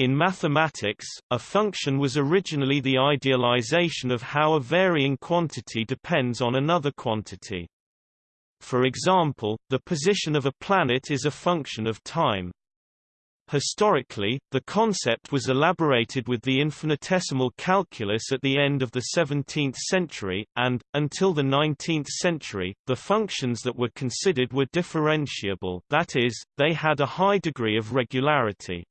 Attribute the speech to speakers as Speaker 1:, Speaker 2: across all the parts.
Speaker 1: In mathematics, a function was originally the idealization of how a varying quantity depends on another quantity. For example, the position of a planet is a function of time. Historically, the concept was elaborated with the infinitesimal calculus at the end of the 17th century, and, until the 19th century, the functions that were considered were differentiable that is, they had a high degree of regularity.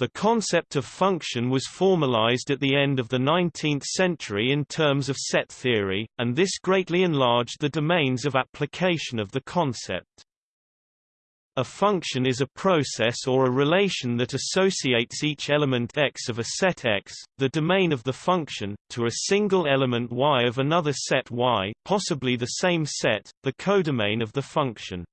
Speaker 1: The concept of function was formalized at the end of the 19th century in terms of set theory, and this greatly enlarged the domains of application of the concept. A function is a process or a relation that associates each element x of a set X, the domain of the function, to a single element y of another set Y, possibly the same set, the codomain of the function.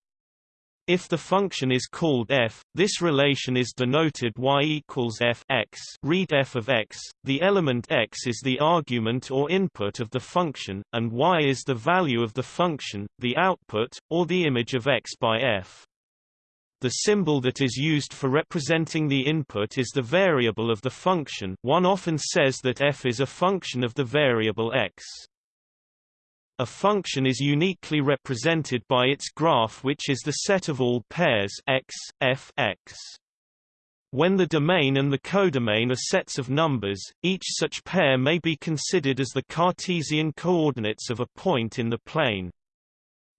Speaker 1: If the function is called f, this relation is denoted y equals f x. Read f of x. The element x is the argument or input of the function, and y is the value of the function, the output, or the image of x by f. The symbol that is used for representing the input is the variable of the function one often says that f is a function of the variable x. A function is uniquely represented by its graph which is the set of all pairs x, f x. When the domain and the codomain are sets of numbers, each such pair may be considered as the Cartesian coordinates of a point in the plane.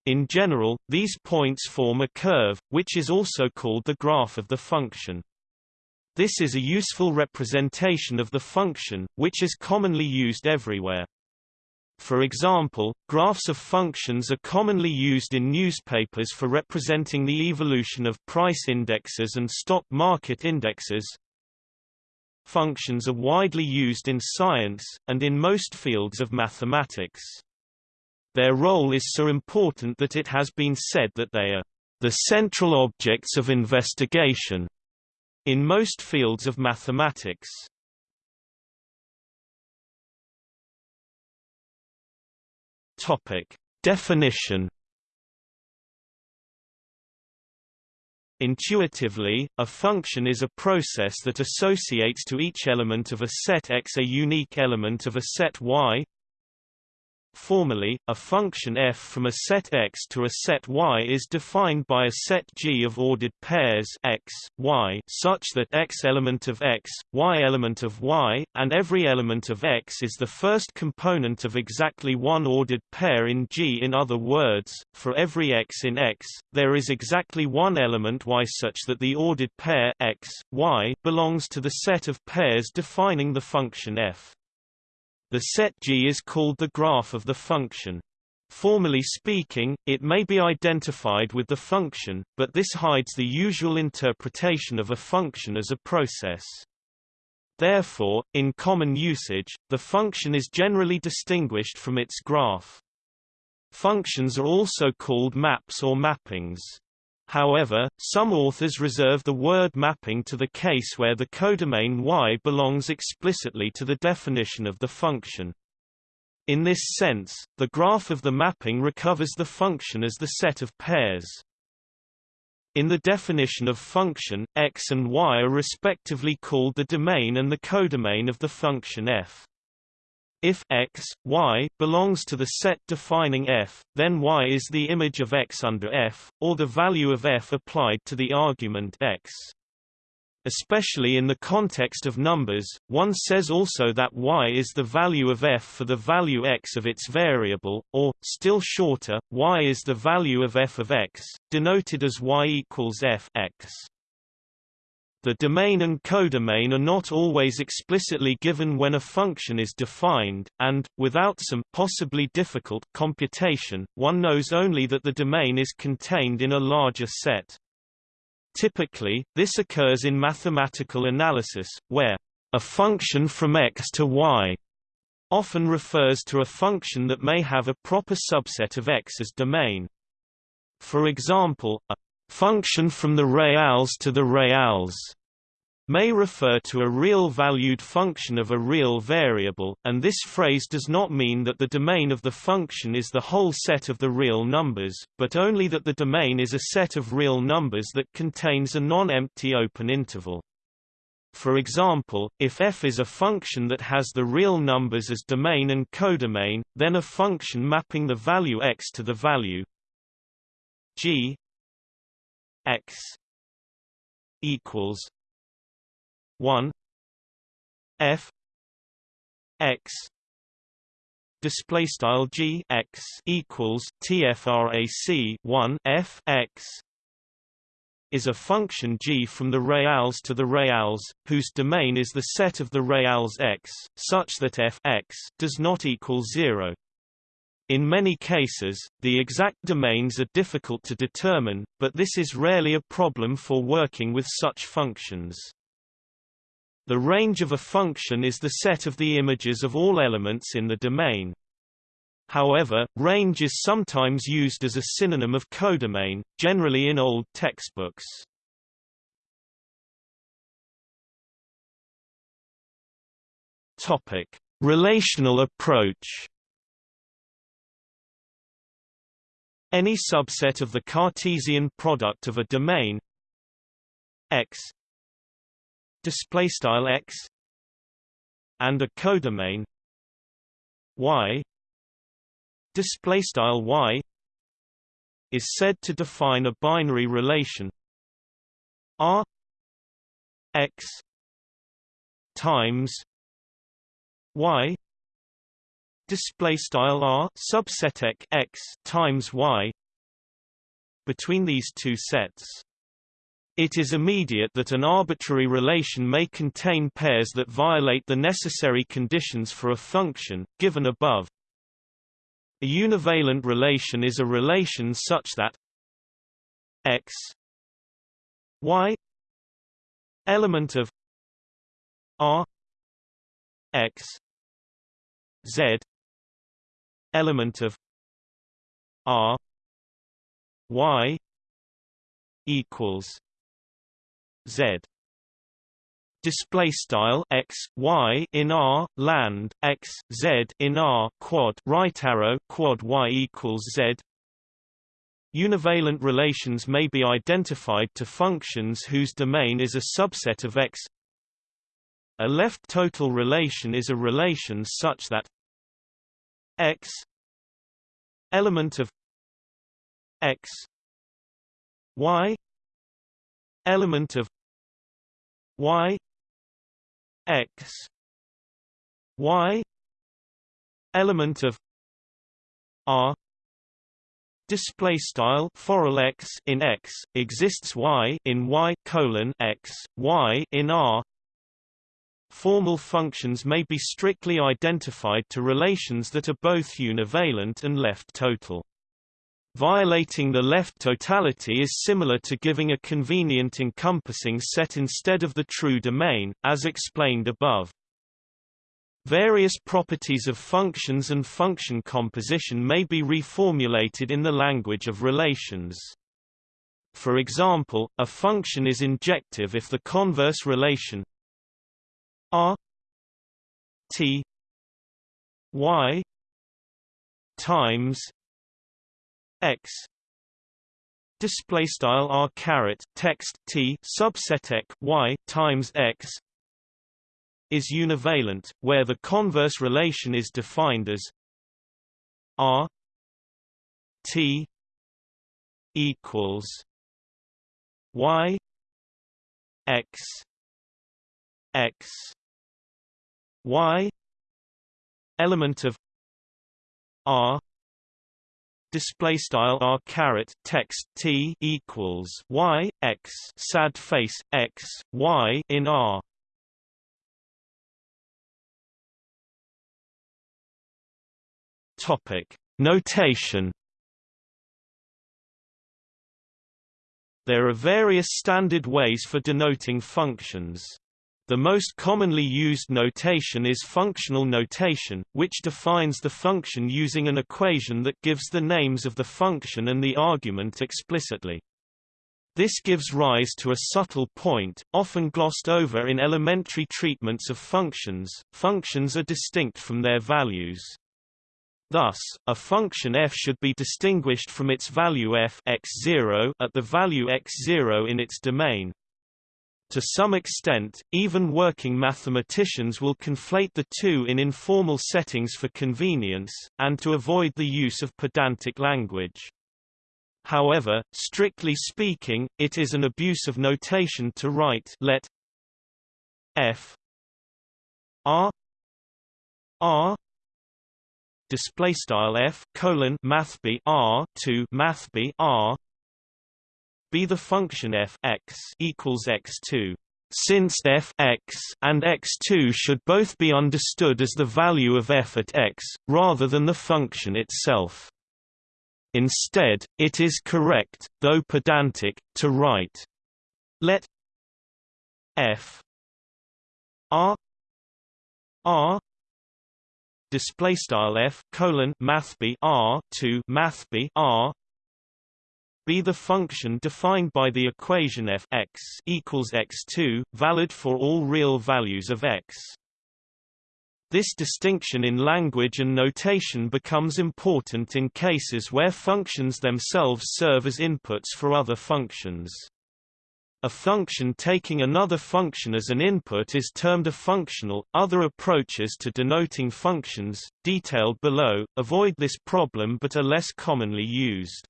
Speaker 1: In general, these points form a curve, which is also called the graph of the function. This is a useful representation of the function, which is commonly used everywhere. For example, graphs of functions are commonly used in newspapers for representing the evolution of price indexes and stock market indexes. Functions are widely used in science, and in most fields of mathematics. Their role is so important that it has been said that they are the central objects of investigation in most fields of mathematics. Topic: Definition Intuitively, a function is a process that associates to each element of a set X a unique element of a set Y Formally, a function f from a set X to a set Y is defined by a set G of ordered pairs X, Y such that X element of X, Y element of Y, and every element of X is the first component of exactly one ordered pair in G. In other words, for every X in X, there is exactly one element Y such that the ordered pair X, Y belongs to the set of pairs defining the function f. The set G is called the graph of the function. Formally speaking, it may be identified with the function, but this hides the usual interpretation of a function as a process. Therefore, in common usage, the function is generally distinguished from its graph. Functions are also called maps or mappings. However, some authors reserve the word mapping to the case where the codomain Y belongs explicitly to the definition of the function. In this sense, the graph of the mapping recovers the function as the set of pairs. In the definition of function, x and y are respectively called the domain and the codomain of the function f. If x, y belongs to the set defining f, then y is the image of x under f, or the value of f applied to the argument x. Especially in the context of numbers, one says also that y is the value of f for the value x of its variable, or, still shorter, y is the value of f of x, denoted as y equals f x. The domain and codomain are not always explicitly given when a function is defined, and, without some possibly difficult computation, one knows only that the domain is contained in a larger set. Typically, this occurs in mathematical analysis, where a function from x to y often refers to a function that may have a proper subset of x as domain. For example, a function from the reals to the reals may refer to a real-valued function of a real variable, and this phrase does not mean that the domain of the function is the whole set of the real numbers, but only that the domain is a set of real numbers that contains a non-empty open interval. For example, if f is a function that has the real numbers as domain and codomain, then a function mapping the value x to the value g x equals 1 f x display style g x equals tfrac 1 f x is a function g from the reals to the reals, whose domain is the set of the reals x, such that f x does not equal 0. In many cases, the exact domains are difficult to determine, but this is rarely a problem for working with such functions. The range of a function is the set of the images of all elements in the domain. However, range is sometimes used as a synonym of codomain, generally in old textbooks. Topic: Relational approach. Any subset of the Cartesian product of a domain X display style X and a codomain Y. Display style y is said to define a binary relation r x times y. Display style r subset x times y between these two sets it is immediate that an arbitrary relation may contain pairs that violate the necessary conditions for a function, given above. A univalent relation is a relation such that x y element of r x z element of r y equals z display style x y in r land x z in r quad right arrow quad y equals z Univalent relations may be identified to functions whose domain is a subset of X. A left total relation is a relation such that X element of X Y element of Y x y element of r display style for x in x exists y in y colon x y in r Formal functions may be strictly identified to relations that are both univalent and left total. Violating the left totality is similar to giving a convenient encompassing set instead of the true domain, as explained above. Various properties of functions and function composition may be reformulated in the language of relations. For example, a function is injective if the converse relation r t y times x. Display style r caret text t subset x y times x is univalent where the converse relation is defined as r t equals y x x y element of r display style r caret text t equals y x sad face x y in r. Topic. Notation there are various standard ways for denoting functions the most commonly used notation is functional notation, which defines the function using an equation that gives the names of the function and the argument explicitly. This gives rise to a subtle point, often glossed over in elementary treatments of functions. Functions are distinct from their values. Thus, a function f should be distinguished from its value f x0 at the value x0 in its domain, To some extent, even working mathematicians will conflate the two in informal settings for convenience, and to avoid the use of pedantic language. However, strictly speaking, it is an abuse of notation to write let f r r display style f colon math r to math b r be the function f x equals x2 since f x and x2 should both be understood as the value of f at x, rather than the function itself. Instead, it is correct, though pedantic, to write let f r r display style f colon math r to math r be the function defined by the equation f x equals x2, valid for all real values of x. This distinction in language and notation becomes important in cases where functions themselves serve as inputs for other functions. A function taking another function as an input is termed a functional. Other approaches to denoting functions, detailed below, avoid this problem but are less commonly used.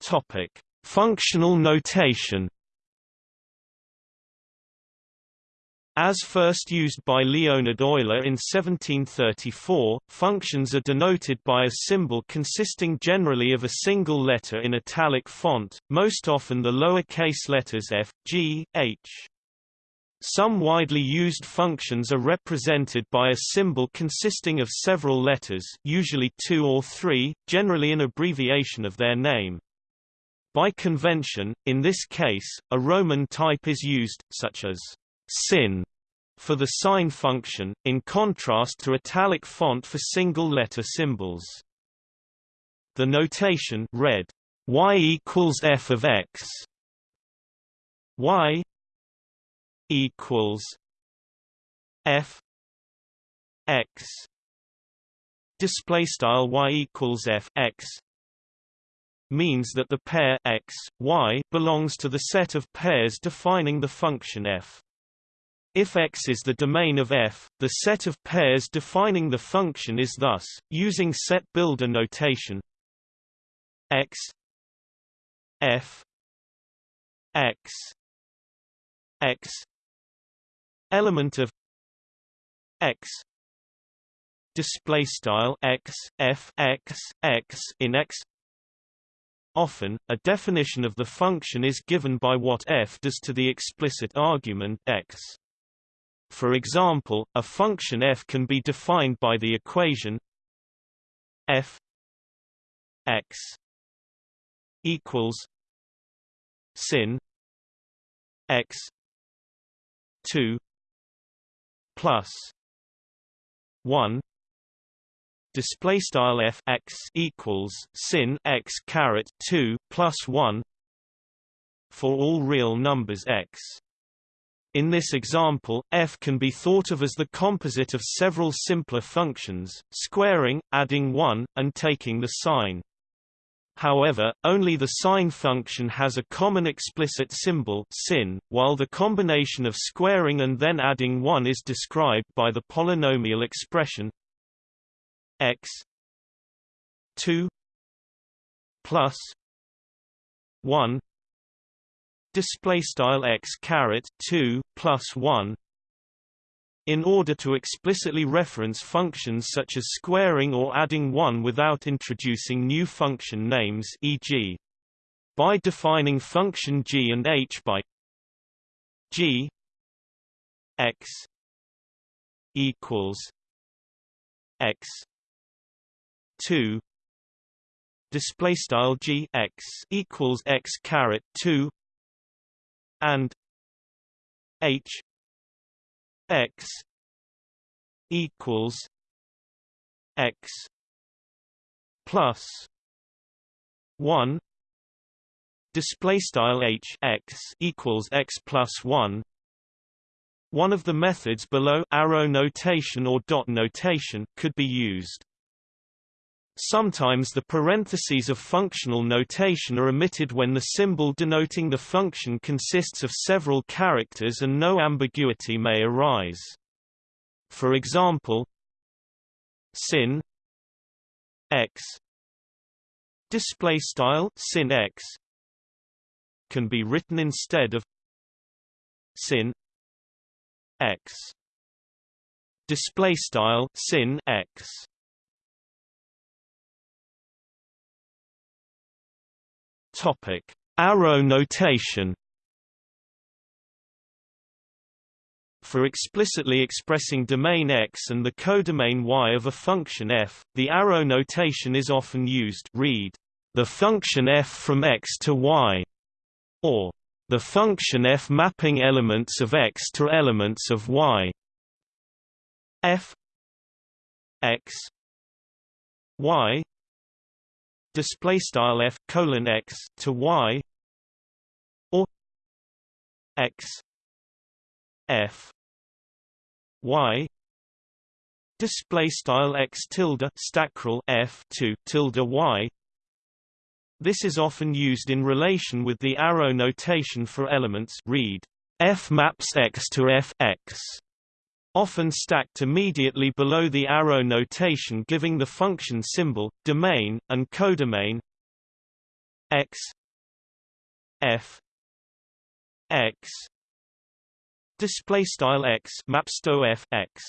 Speaker 1: Topic: Functional notation. As first used by Leonhard Euler in 1734, functions are denoted by a symbol consisting generally of a single letter in italic font, most often the lowercase letters f, g, h. Some widely used functions are represented by a symbol consisting of several letters usually two or three, generally an abbreviation of their name. By convention, in this case, a Roman type is used, such as sin for the sine function, in contrast to italic font for single-letter symbols. The notation read y equals f of x y equals f x display style y equals f x means that the pair x, y belongs to the set of pairs defining the function f. If X is the domain of F, the set of pairs defining the function is thus, using set builder notation X F X X element of X display style X F X X in X Often, a definition of the function is given by what f does to the explicit argument x. For example, a function f can be defined by the equation f x equals sin x 2 plus 1 display style f x equals sin x caret 2 plus 1 for all real numbers x in this example, f can be thought of as the composite of several simpler functions, squaring, adding 1, and taking the sine. However, only the sine function has a common explicit symbol sin, while the combination of squaring and then adding 1 is described by the polynomial expression x 2 plus 1 display style x caret 2 plus 1 in order to explicitly reference functions such as squaring or adding 1 without introducing new function names e.g. by defining function g and h by g x equals x 2 display style g x equals x caret 2 and h x equals x plus 1 display style h x equals x plus 1 one of the methods below arrow notation or dot notation could be used Sometimes the parentheses of functional notation are omitted when the symbol denoting the function consists of several characters and no ambiguity may arise. For example, sin x display style sin x can be written instead of sin x display style sin x Topic: Arrow notation. For explicitly expressing domain X and the codomain Y of a function f, the arrow notation is often used. Read the function f from X to Y, or the function f mapping elements of X to elements of Y. f X Y display style f colon x to y or x f y display style x tilde stackrel f to tilde y. This is often used in relation with the arrow notation for elements read f maps x to f x often stacked immediately below the arrow notation giving the function symbol, domain, and codomain x f x display style x mapsto f x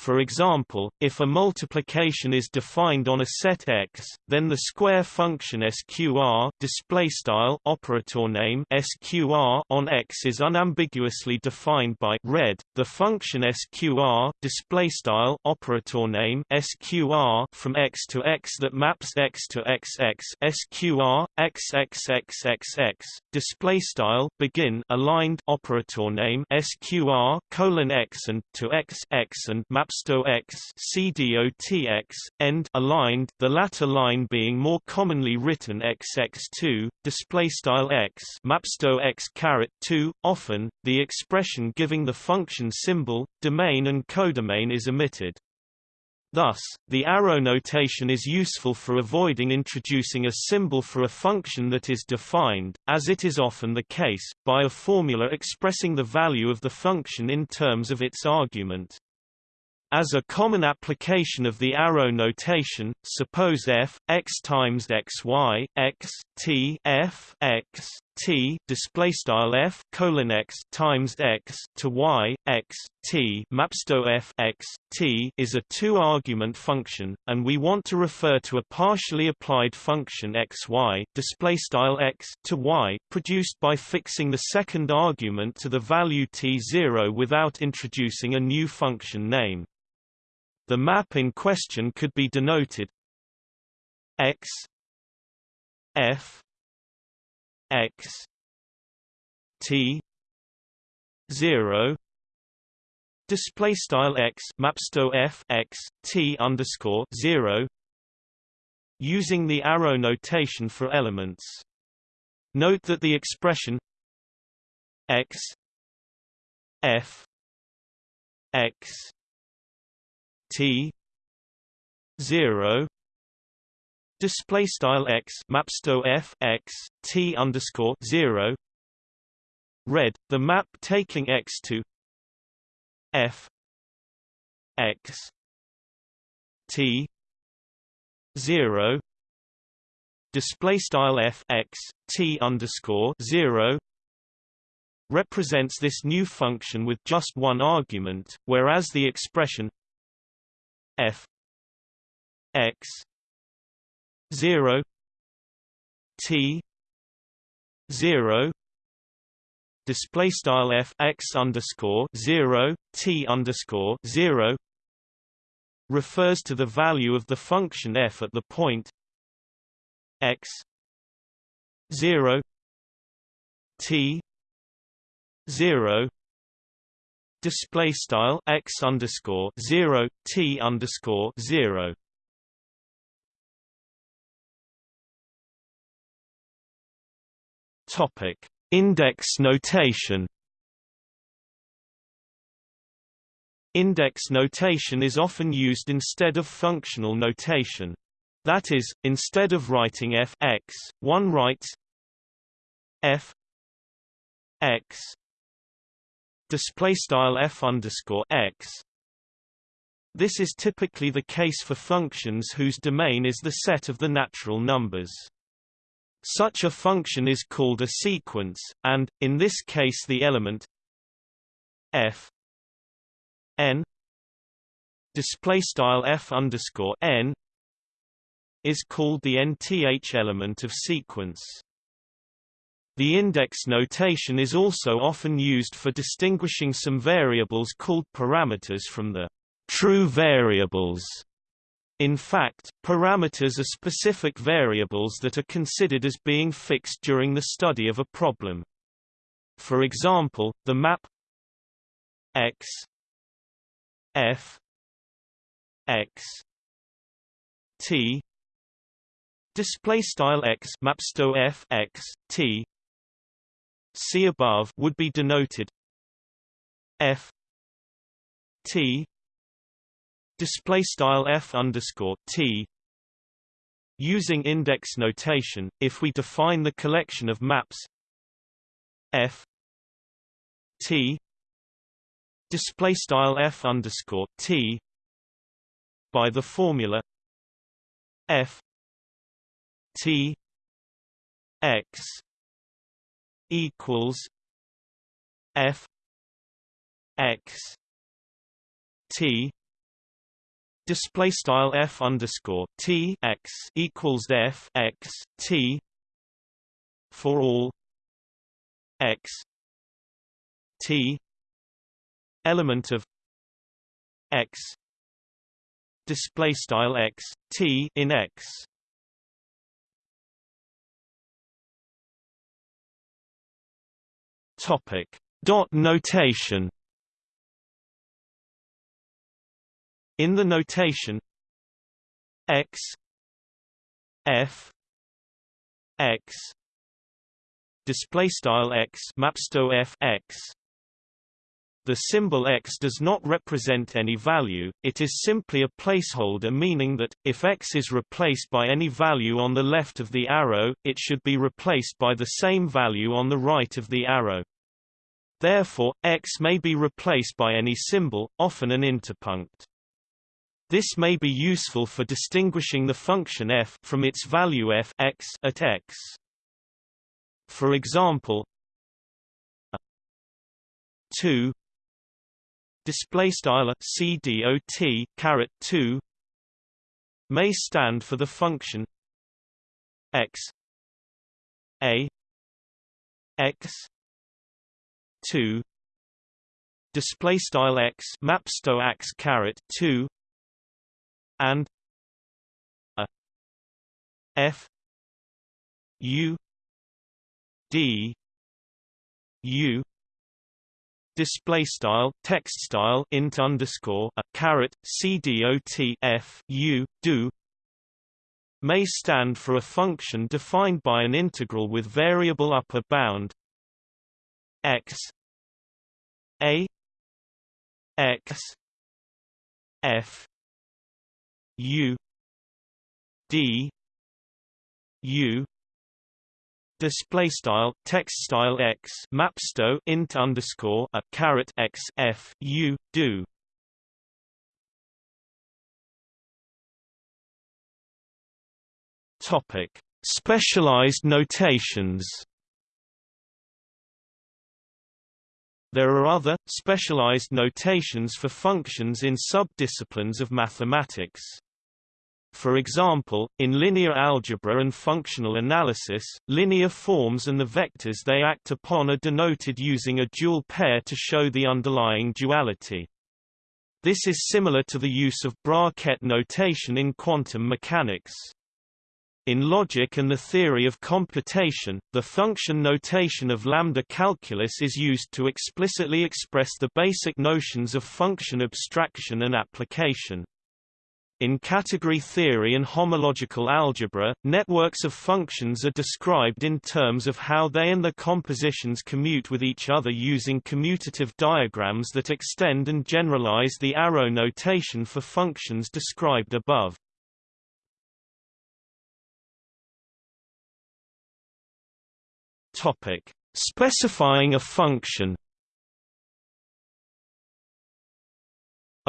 Speaker 1: for example, if a multiplication is defined on a set X, then the square function sqr displaystyle operator name sqr on X is unambiguously defined by red. The function sqr displaystyle operator name sqr from X to X that maps X to XX sqr xxxxx displaystyle begin aligned operator name sqr colon X and to X X and Mapsto X CDOTX, end aligned, the latter line being more commonly written XX2, display style X Mapsto X caret 2. Often, the expression giving the function symbol, domain and codomain is omitted. Thus, the arrow notation is useful for avoiding introducing a symbol for a function that is defined, as it is often the case, by a formula expressing the value of the function in terms of its argument. As a common application of the arrow notation, suppose f x times x y x t f x t display style f colon x times x to y x t mapsto f x t is a two-argument function, and we want to refer to a partially applied function x y display style x to y produced by fixing the second argument to the value t0 without introducing a new function name. The map in question could be denoted x f x t 0 display style x mapsto f x t underscore 0 using the arrow notation for elements. Note that the expression x f x T zero display style x mapsto f x t underscore zero. Red the map taking x to f x t zero. Display style f x t underscore zero. Represents this new function with just one argument, whereas the expression f x 0 t 0 display style f x underscore 0 t underscore 0 refers to the value of the function f at the point x 0 t 0 display style x underscore zero t underscore zero. Topic: Index notation. Index notation is often used instead of functional notation. That is, instead of writing f x, one writes f x display style f underscore x. This is typically the case for functions whose domain is the set of the natural numbers. Such a function is called a sequence, and, in this case the element f n is called the nth element of sequence. The index notation is also often used for distinguishing some variables called parameters from the true variables. In fact, parameters are specific variables that are considered as being fixed during the study of a problem. For example, the map x f x t display style x mapsto f x t see above would be denoted f t display style f underscore t using index notation if we define the collection of maps f t display style f underscore t by the formula f t x equals f x t display style f underscore t x equals f x t for all x t element of x display style x t in x Topic: Dot notation. In the notation x f x display style x mapsto f x the symbol x does not represent any value, it is simply a placeholder meaning that, if x is replaced by any value on the left of the arrow, it should be replaced by the same value on the right of the arrow. Therefore, x may be replaced by any symbol, often an interpunct. This may be useful for distinguishing the function f from its value f x at x. For example, 2 display style cdot caret 2 may stand for the function x a x 2 display style x mapsto x caret 2 and a f u d u display style text style int underscore a caret c dot f u do may stand for a function defined by an integral with variable upper bound x a x f u d u display style text style x mapsto int underscore a caret x f u do. Topic. Specialized notations. There are other, specialized notations for functions in subdisciplines of mathematics. For example, in linear algebra and functional analysis, linear forms and the vectors they act upon are denoted using a dual pair to show the underlying duality. This is similar to the use of bra-ket notation in quantum mechanics. In logic and the theory of computation, the function notation of lambda calculus is used to explicitly express the basic notions of function abstraction and application. In category theory and homological algebra, networks of functions are described in terms of how they and their compositions commute with each other using commutative diagrams that extend and generalize the arrow notation for functions described above. Topic: Specifying a function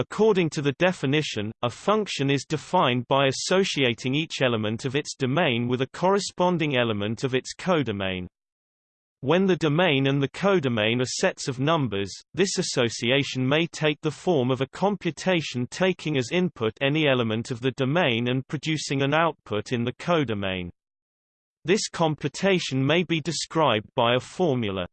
Speaker 1: According to the definition, a function is defined by associating each element of its domain with a corresponding element of its codomain. When the domain and the codomain are sets of numbers, this association may take the form of a computation taking as input any element of the domain and producing an output in the codomain. This computation may be described by a formula.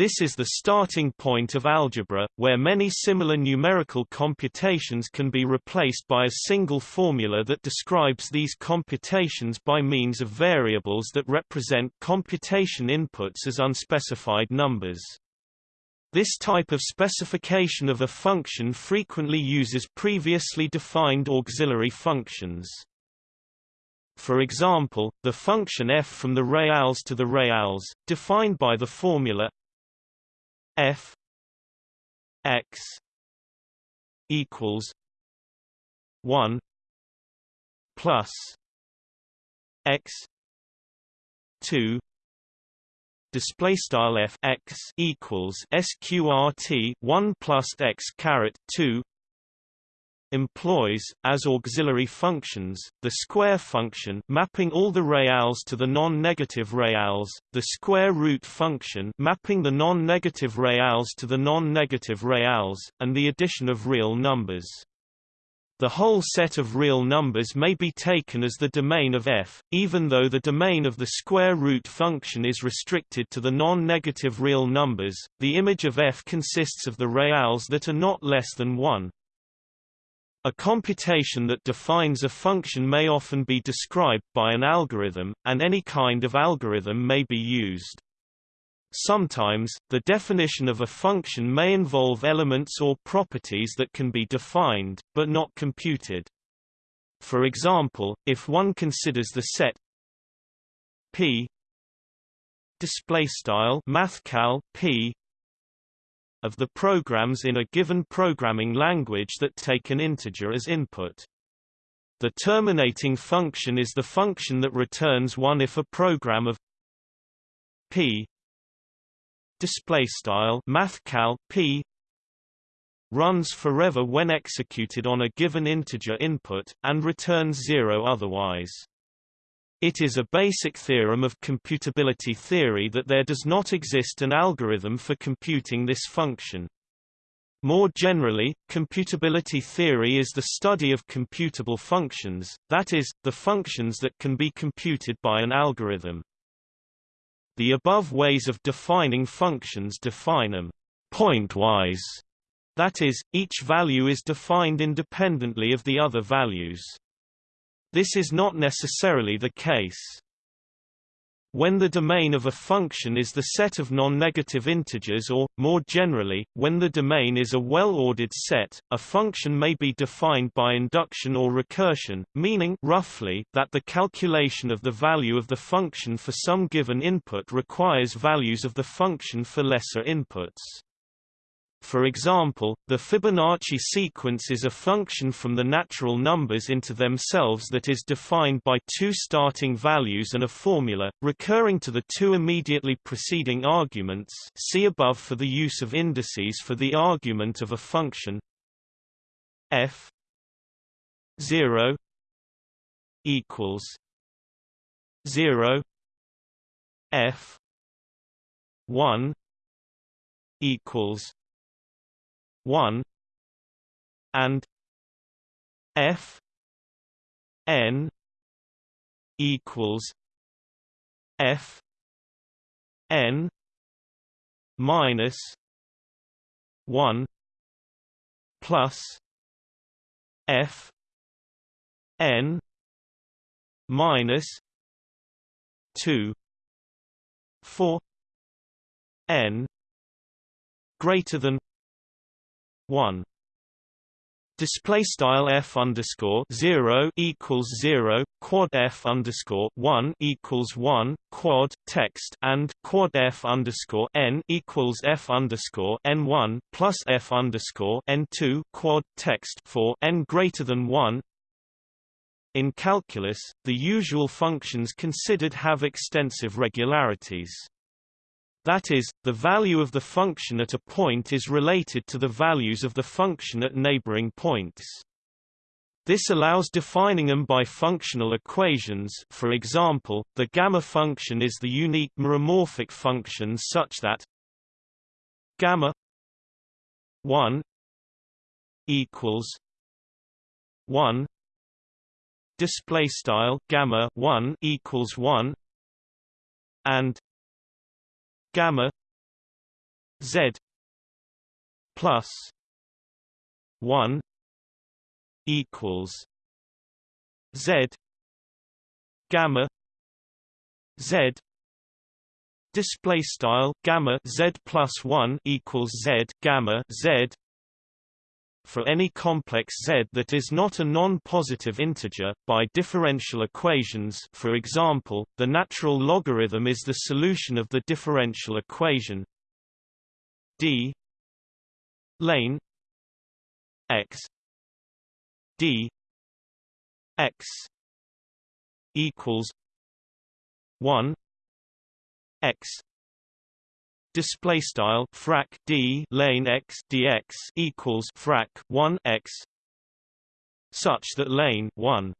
Speaker 1: This is the starting point of algebra, where many similar numerical computations can be replaced by a single formula that describes these computations by means of variables that represent computation inputs as unspecified numbers. This type of specification of a function frequently uses previously defined auxiliary functions. For example, the function f from the reals to the reals, defined by the formula f x equals 1 plus x 2 display style f x equals sqrt 1 plus x caret 2 employs, as auxiliary functions, the square function mapping all the reals to the non-negative reals, the square root function mapping the non-negative reals to the non-negative reals, and the addition of real numbers. The whole set of real numbers may be taken as the domain of f, even though the domain of the square root function is restricted to the non-negative real numbers. The image of f consists of the reals that are not less than 1, a computation that defines a function may often be described by an algorithm, and any kind of algorithm may be used. Sometimes, the definition of a function may involve elements or properties that can be defined, but not computed. For example, if one considers the set p display style mathcal p of the programs in a given programming language that take an integer as input. The terminating function is the function that returns 1 if a program of p display style mathcal p runs forever when executed on a given integer input and returns 0 otherwise. It is a basic theorem of computability theory that there does not exist an algorithm for computing this function. More generally, computability theory is the study of computable functions, that is, the functions that can be computed by an algorithm. The above ways of defining functions define them pointwise, that is, each value is defined independently of the other values. This is not necessarily the case. When the domain of a function is the set of non-negative integers or, more generally, when the domain is a well-ordered set, a function may be defined by induction or recursion, meaning roughly that the calculation of the value of the function for some given input requires values of the function for lesser inputs. For example, the Fibonacci sequence is a function from the natural numbers into themselves that is defined by two starting values and a formula, recurring to the two immediately preceding arguments see above for the use of indices for the argument of a function f 0 equals 0 f 1 equals 1 and f n equals f n minus 1 plus f n minus 2 for n greater than 1 display style f underscore zero equals zero quad f underscore one equals one quad text and quad f underscore n equals f underscore n one plus f underscore n two quad text for n greater than one. In calculus, the usual functions considered have extensive regularities. That is, the value of the function at a point is related to the values of the function at neighboring points. This allows defining them by functional equations for example, the gamma function is the unique meromorphic function such that gamma 1 equals 1 display style gamma 1 equals 1 and gamma z plus 1 equals z gamma z display style gamma z plus 1 equals z gamma z for any complex z that is not a non-positive integer, by differential equations for example, the natural logarithm is the solution of the differential equation d lane x d x equals 1 x display style frac d lane x dx equals frac 1 x such that lane 1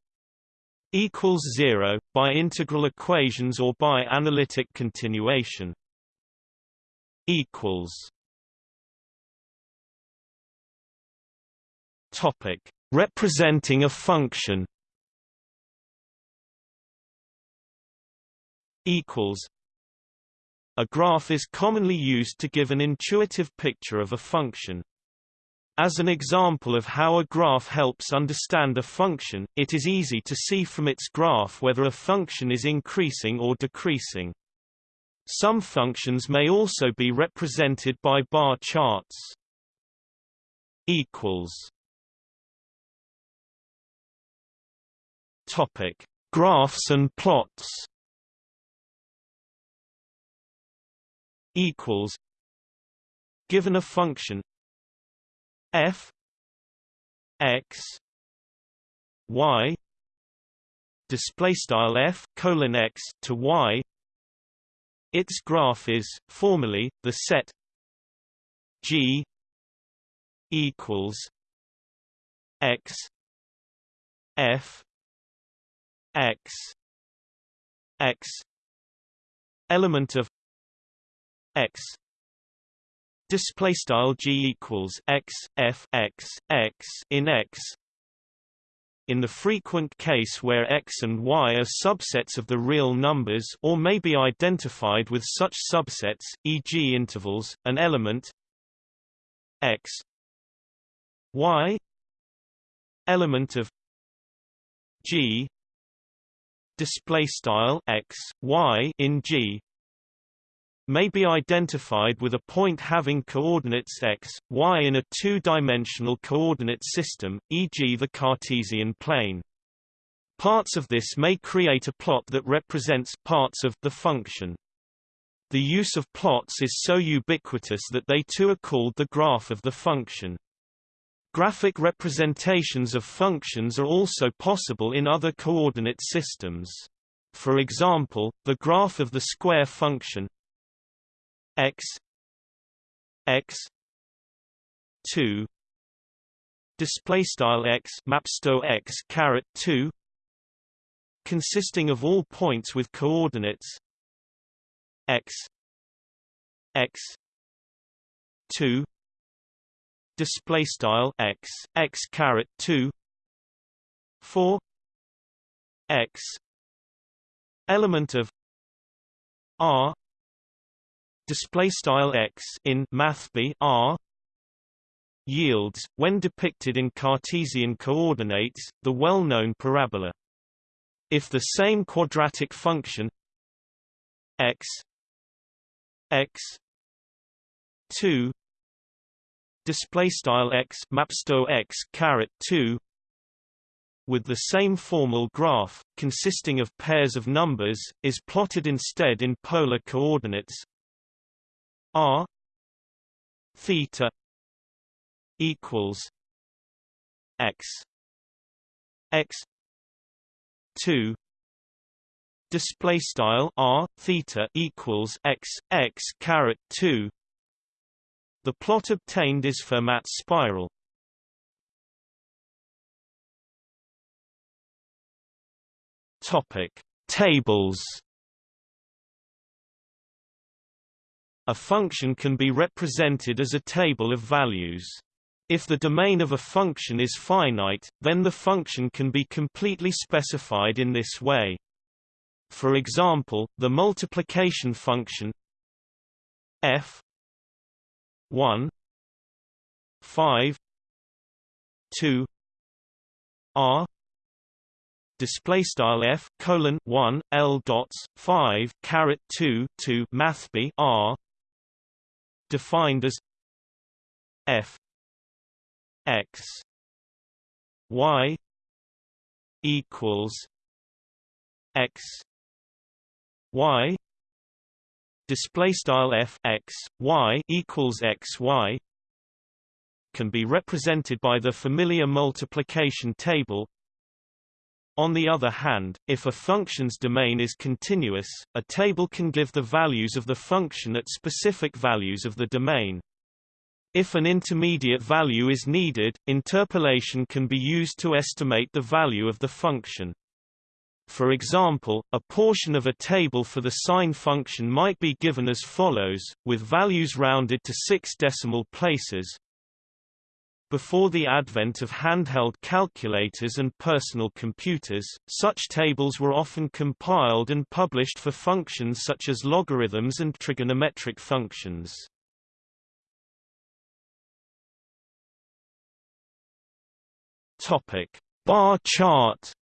Speaker 1: equals 0 by integral equations or by analytic continuation equals topic representing a function equals a graph is commonly used to give an intuitive picture of a function. As an example of how a graph helps understand a function, it is easy to see from its graph whether a function is increasing or decreasing. Some functions may also be represented by bar charts. equals Topic: Graphs and plots equals given a function f x y display style f colon x to y. Its graph is formally the set g equals x f x x element of x. Display style g equals x f x x in x. In the frequent case where x and y are subsets of the real numbers or may be identified with such subsets e.g. intervals an element x. Y. Element of g. Display style x y in g may be identified with a point having coordinates x, y in a two-dimensional coordinate system, e.g. the Cartesian plane. Parts of this may create a plot that represents parts of the function. The use of plots is so ubiquitous that they too are called the graph of the function. Graphic representations of functions are also possible in other coordinate systems. For example, the graph of the square function x x 2 display style x mapsto x caret 2 consisting of all points with coordinates x x 2 display style x x caret 2 4 x element of r display style x in math b r yields when depicted in Cartesian coordinates the well-known parabola. If the same quadratic function x x 2 display style x maps to x caret 2 with the same formal graph consisting of pairs of numbers is plotted instead in polar coordinates r theta equals x x 2 display style r theta equals x x caret 2 the plot obtained is Fermat's spiral. Topic tables a function can be represented as a table of values if the domain of a function is finite, then the function can be completely specified in this way. For example, the multiplication function f 1 5 2 r display style f colon 1 l dots 5 caret 2 to mathb r defined as f x y equals x y display style f x y equals x y can be represented by the familiar multiplication table on the other hand, if a function's domain is continuous, a table can give the values of the function at specific values of the domain. If an intermediate value is needed, interpolation can be used to estimate the value of the function. For example, a portion of a table for the sine function might be given as follows, with values rounded to six decimal places. Before the advent of handheld calculators and personal computers, such tables were often compiled and published for functions such as logarithms and trigonometric functions. Topic: Bar chart.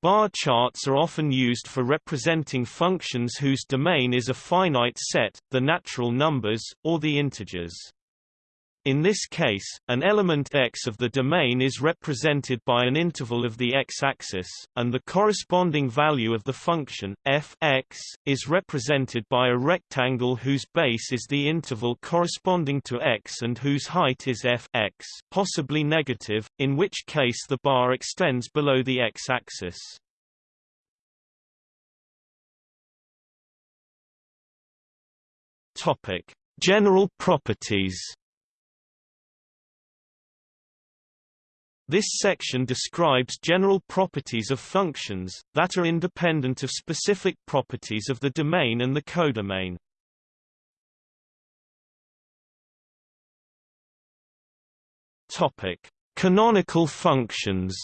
Speaker 1: Bar charts are often used for representing functions whose domain is a finite set, the natural numbers, or the integers. In this case, an element x of the domain is represented by an interval of the x-axis, and the corresponding value of the function, f x, is represented by a rectangle whose base is the interval corresponding to x and whose height is f x, possibly negative, in which case the bar extends below the x-axis. General properties This section describes general properties of functions, that are independent of specific properties of the domain and the codomain. Topic: Canonical functions.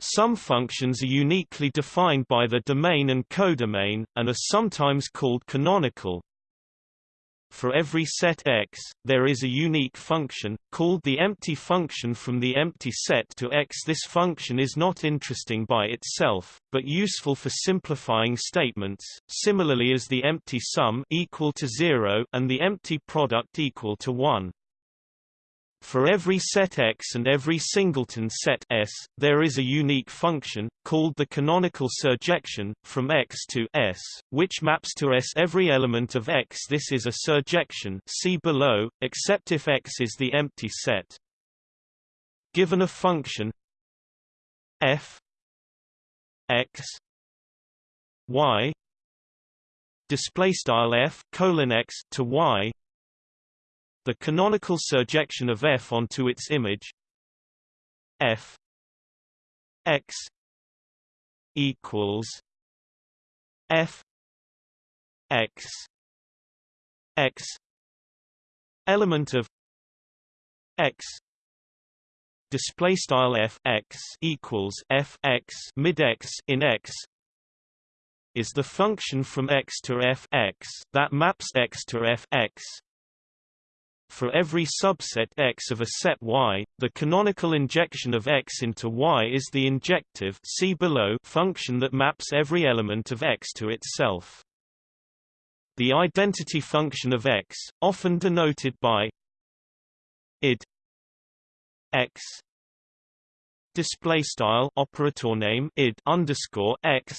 Speaker 1: Some functions are uniquely defined by the domain and codomain, and are sometimes called canonical, for every set X, there is a unique function, called the empty function from the empty set to X. This function is not interesting by itself, but useful for simplifying statements, similarly as the empty sum equal to 0 and the empty product equal to 1. For every set X and every singleton set S, there is a unique function, called the canonical surjection, from X to S, which maps to S every element of X. This is a surjection see below, except if X is the empty set. Given a function f x y display style f colon x to y the canonical surjection of F onto its image. F X equals F X X element of X display style f x equals f x mid x in x is the function from x to f x that maps x to f x for every subset X of a set Y, the canonical injection of X into Y is the injective see below function that maps every element of X to itself. the identity function of x, often denoted by id x display style operator name id underscore x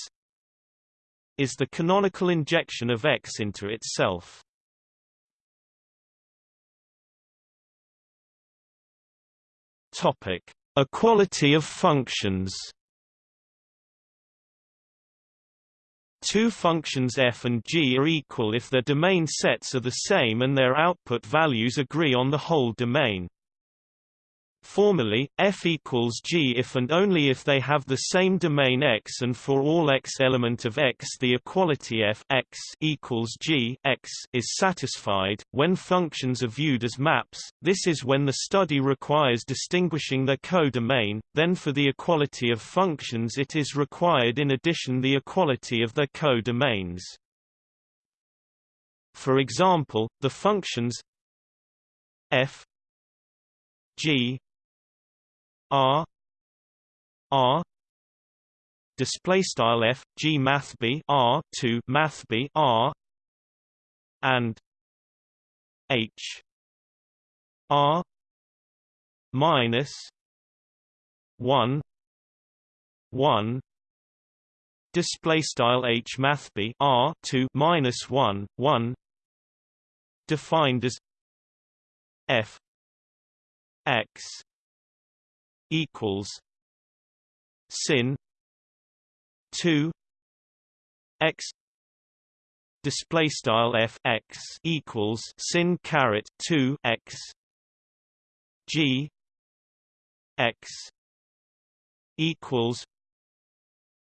Speaker 1: is the canonical injection of x into itself. Topic: Equality of functions. Two functions f and g are equal if their domain sets are the same and their output values agree on the whole domain. Formally, f equals g if and only if they have the same domain x and for all x element of x the equality f x equals g x is satisfied. When functions are viewed as maps, this is when the study requires distinguishing their codomain, then for the equality of functions it is required in addition the equality of their codomains. For example, the functions f g R R display style f g math b r to math b r and h r minus 1 1 display style h math b r to minus 1 1 defined as f x equals sin 2 x display style f x equals sin caret 2 x g x equals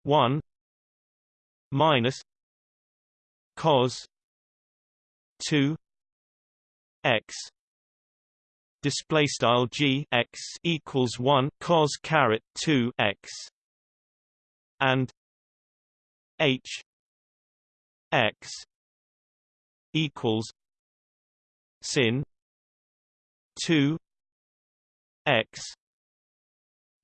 Speaker 1: 1 minus cos 2 x display style g x equals 1 cos caret 2 x and h x equals sin 2 x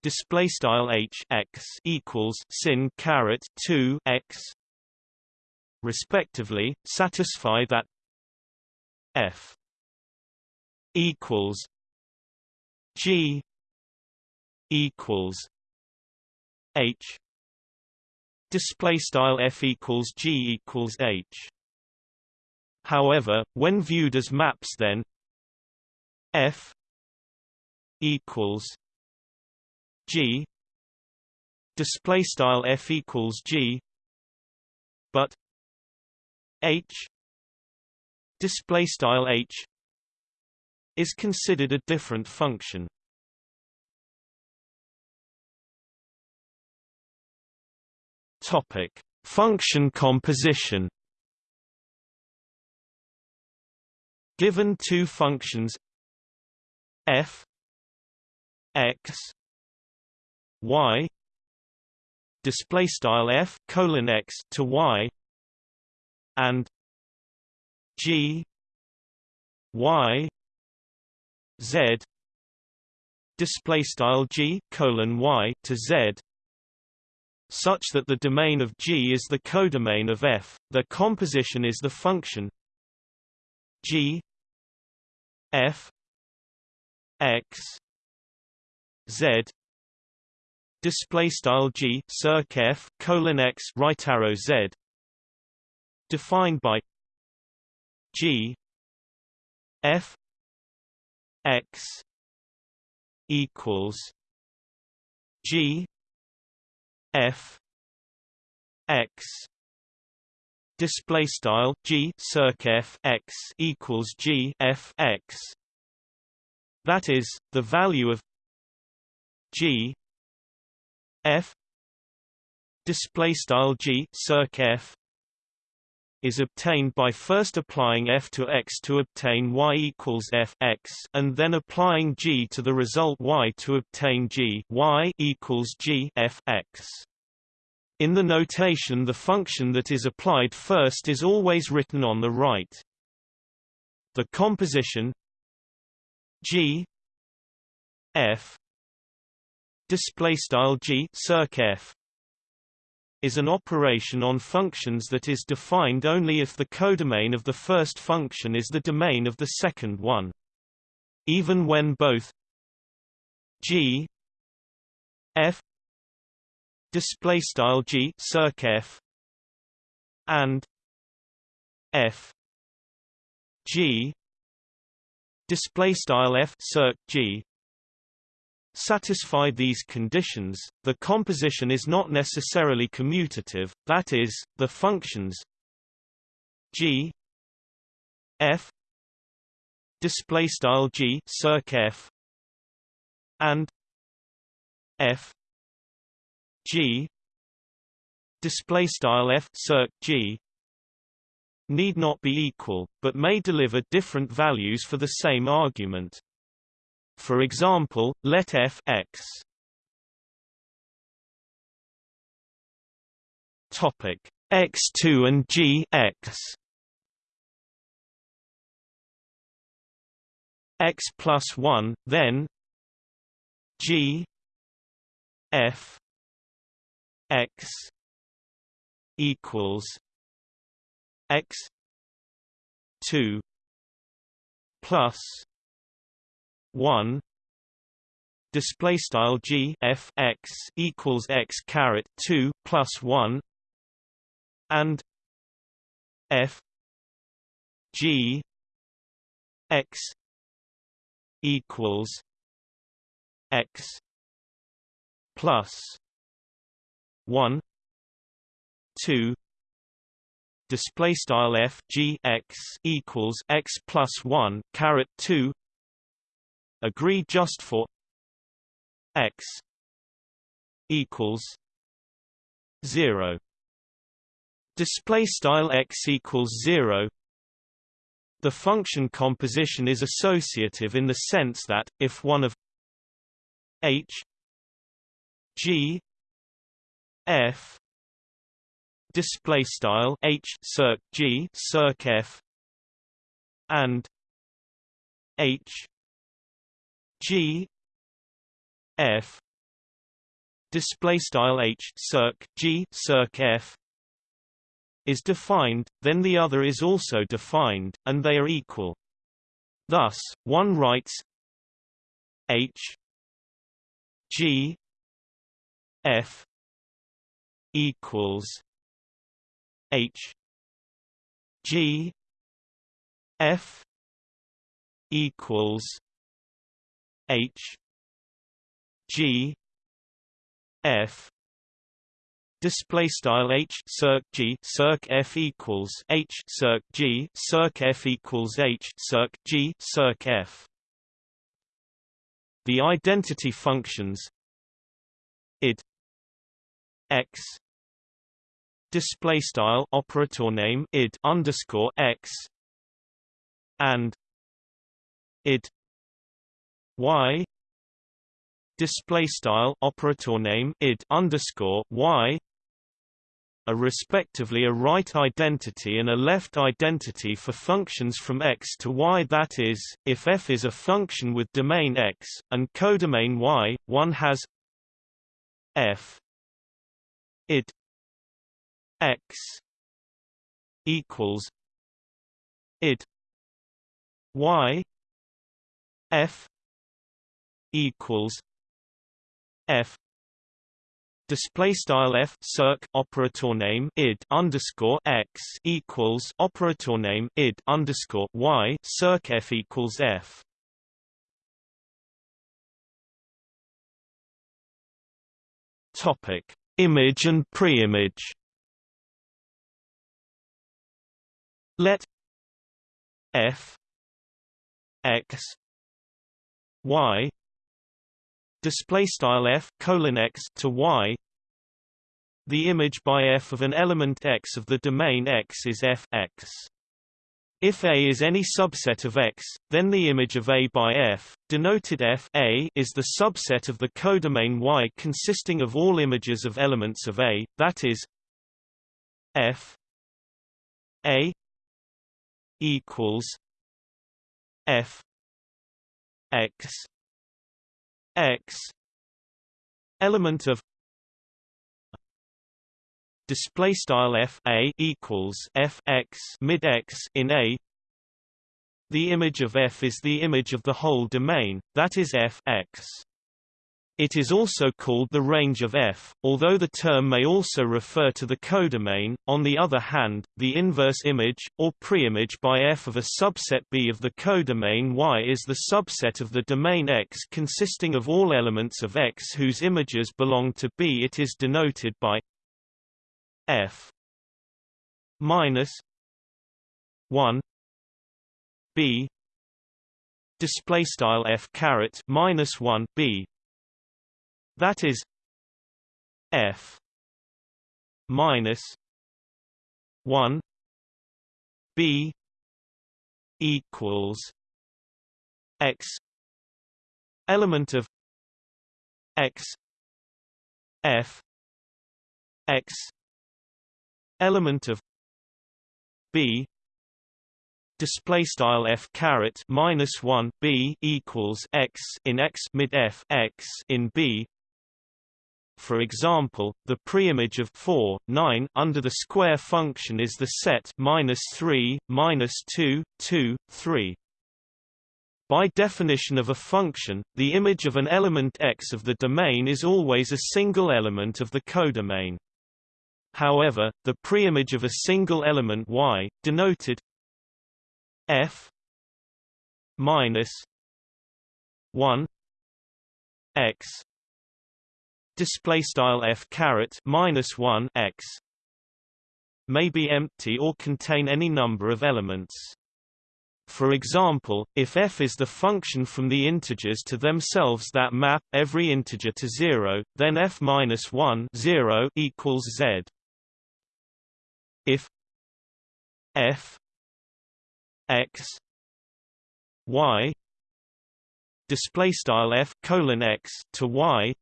Speaker 1: display style h x equals sin caret 2 x respectively satisfy that f equals G equals H. Display style f equals G equals H. However when viewed as maps then f equals G. Display style f equals G but H. Display style H is considered a different function. Topic: Function composition. Given two functions f x y display style f colon x to y and g y z display style g colon y to z such that the domain of G is the codomain of F, the composition is the function G F X Z display style G circ F colon X right arrow Z defined by G F x equals g f x display style g circ f x equals g f x. That is the value of g f display style g circ f is obtained by first applying f to x to obtain y equals f x and then applying g to the result y to obtain g y equals g f x. In the notation the function that is applied first is always written on the right. The composition g f display style g circ f is an operation on functions that is defined only if the codomain of the first function is the domain of the second one. Even when both g f display style g circ f and f g display style f circ g satisfy these conditions, the composition is not necessarily commutative, that is, the functions g f display style g circ f and f g display style f circ g need not be equal, but may deliver different values for the same argument. For example, let f x. Topic. X2 and g x. X plus 1 then g f x equals x 2 plus 1 display style g f x equals x caret 2 plus 1 and f g x equals x plus 1 2 display style f g x equals x plus 1 caret 2 agree just for x equals 0 display style x equals 0 the function composition is associative in the sense that if one of h g f display style h circ g circ f and h G F display style H circ G circ F is defined, then the other is also defined, and they are equal. Thus, one writes H G F equals H G F equals H G F display style H circ G circ F equals H circ G circ F equals H circ G circ F. The identity functions id x display style operator name id underscore x and id y display style operator name id underscore y a respectively a right identity and a left identity for functions from x to y. That is, if f is a function with domain x, and codomain y, one has f id x equals id y f equals F display style F circ operator name id underscore X equals operator name id underscore Y circ F equals F. Topic image and preimage. Let F X Y display style f colon x to y. The image by f of an element x of the domain x is f x. If A is any subset of X, then the image of A by F, denoted F A, is the subset of the codomain Y consisting of all images of elements of A, that is F A equals F X X element of display style f a equals f x mid x in a. The image of f is the image of the whole domain that is f x it is also called the range of F, although the term may also refer to the codomain. On the other hand, the inverse image, or preimage by F of a subset B of the codomain Y is the subset of the domain X consisting of all elements of X whose images belong to B. It is denoted by F minus 1 B display style F caret minus 1 B that is F minus one B equals X element of X F X element of B display style f caret minus 1 b equals x in x mid f x in b for example, the preimage of 4, 9 under the square function is the set minus 3, minus 2, 2, 3. By definition of a function, the image of an element x of the domain is always a single element of the codomain. However, the preimage of a single element y, denoted f minus 1 x display style f caret minus 1 x may be empty or contain any number of elements. For example, if f is the function from the integers to themselves that map every integer to 0, then f minus 1 0 equals z. If f x y display style f colon x to y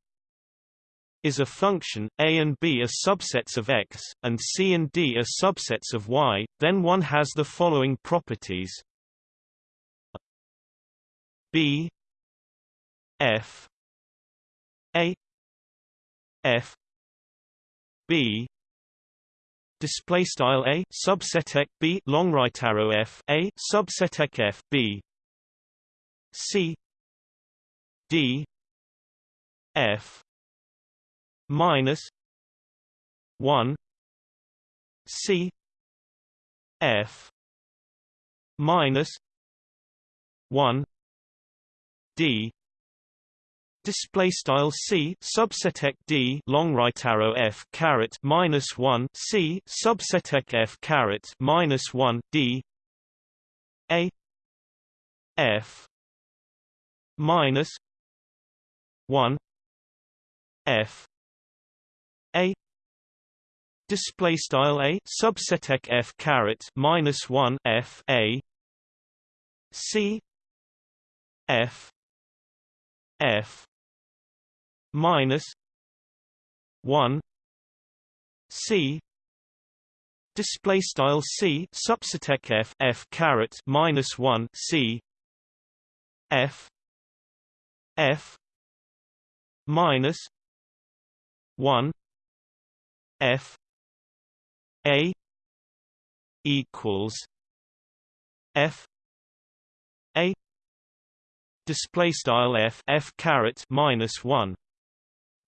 Speaker 1: is a function, a and b are subsets of x, and c and d are subsets of y, then one has the following properties. B f a f b. Display style a subset b long right arrow f a subset f b. C d f minus one C F minus one D Display style C subset D long right arrow F caret minus one C subset F caret minus one D A F minus one F a display style a subset f caret minus 1 f a. C. F. F. Minus 1 c. Display style c subset f f caret minus 1 c. F. F. Minus 1 F A equals F A display style F F caret minus one.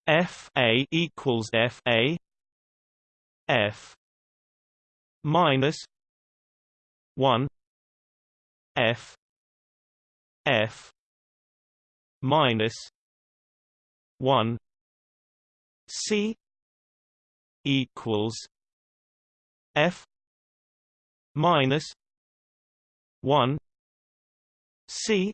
Speaker 1: F A equals F A F minus one. F F minus one. C equals F minus one C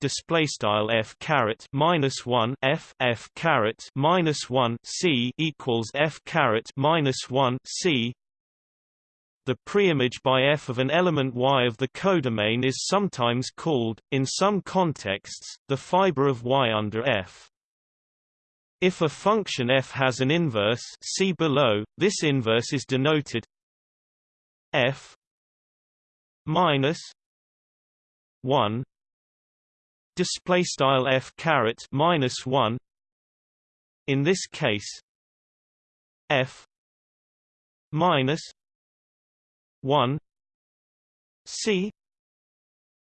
Speaker 1: display style f caret minus 1 f f caret minus 1 c equals f caret minus 1 c. The preimage by f of an element y of the codomain is sometimes called in some contexts the fiber of y under f if a function f has an inverse see below, this inverse is denoted f minus 1 display style f caret minus 1 in this case f minus 1 c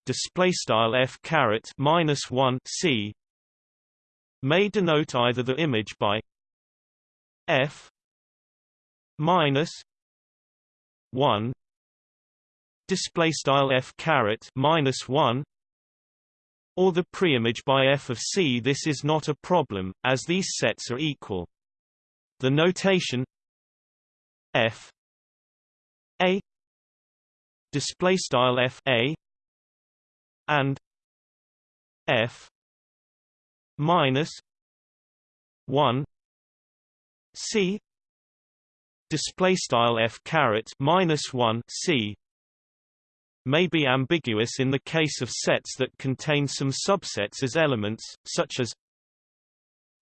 Speaker 1: display style f caret minus 1 c may denote either the image by f minus 1 display style f caret minus 1 or the preimage by f of c. This is not a problem as these sets are equal. The notation f a display style f a and f minus 1 c display style f caret minus 1 c may be ambiguous in the case of sets that contain some subsets as elements such as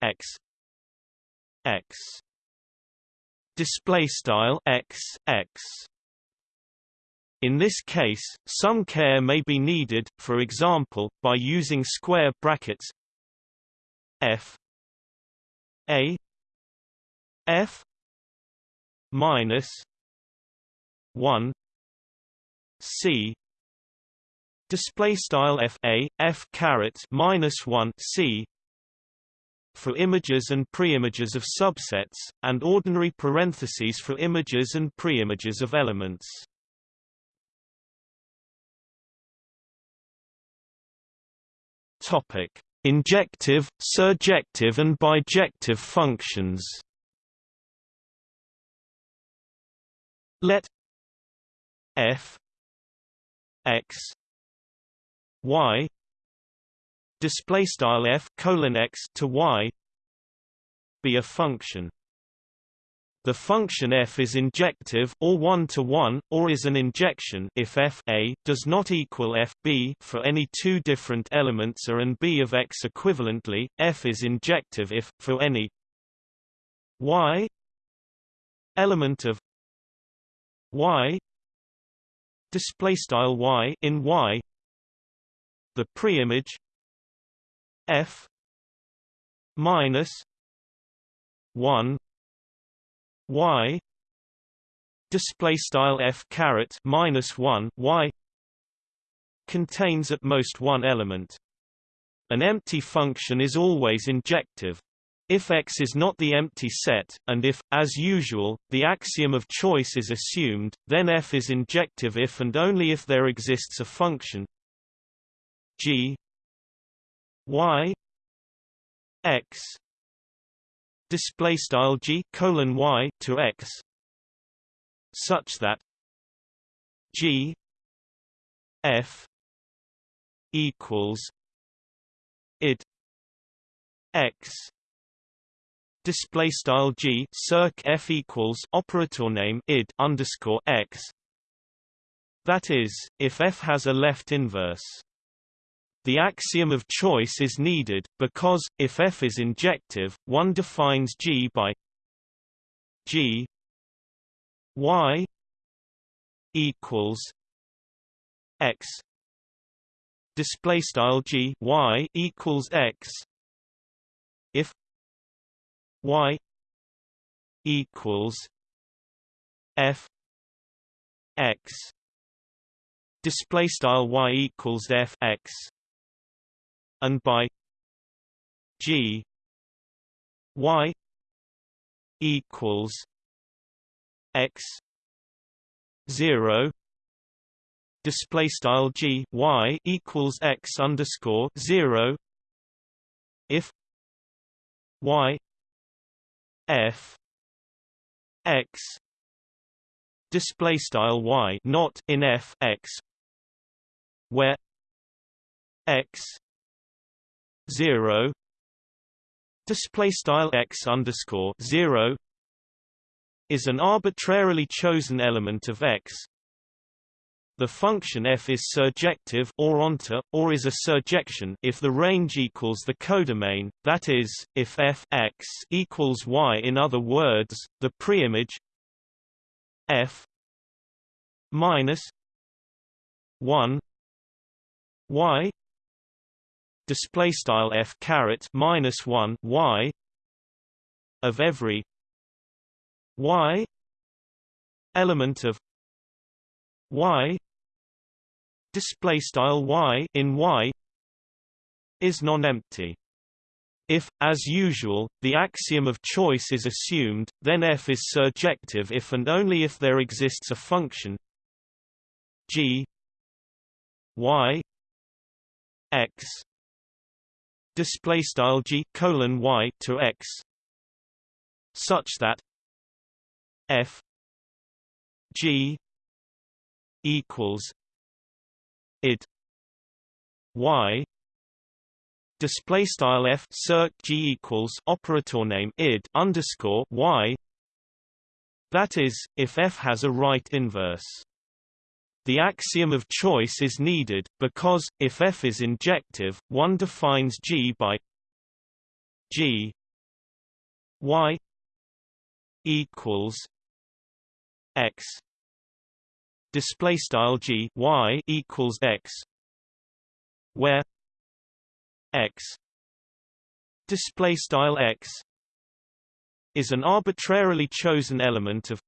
Speaker 1: x x display style x x. In this case, some care may be needed, for example, by using square brackets f. A. F. minus 1 c. Display style f a f caret minus 1 c for images and preimages of subsets and ordinary parentheses for images and preimages of elements. Topic Injective, surjective and bijective functions. Let f x y display style f colon x to y be a function the function f is injective or one-to-one, -one, or is an injection if f a does not equal f b for any two different elements a and b of x equivalently, f is injective if, for any y element of y display style y in y. The preimage f minus 1 y display style f caret minus 1 y contains at most one element. An empty function is always injective. If X is not the empty set, and if, as usual, the axiom of choice is assumed, then F is injective if and only if there exists a function. G y x display style g colon y to x such that g f equals id x display style g circ f equals operator name id underscore x. That is if f has a left inverse the axiom of choice is needed, because, if f is injective, one defines G by G y equals x. Display style G y equals x. If y equals f x. Display style y equals f x and by G Y equals X zero display style G Y equals X underscore zero if Y F X display style Y not in F X where X 0 display style x underscore 0 is an arbitrarily chosen element of x the function f is surjective or onto, or is a surjection if the range equals the codomain, that is, if f x equals y. In other words, the preimage f minus 1 y display style f caret minus 1 y of every y element of y display style y in y is non-empty. If, as usual, the axiom of choice is assumed, then f is surjective if and only if there exists a function g y x display style g colon y to x such that f g equals id y display style f circ g equals operator name id underscore y. That is if f has a right inverse the axiom of choice is needed, because, if f is injective, one defines G by G y equals x. Display style G y equals x where x. Display style x is an arbitrarily chosen element of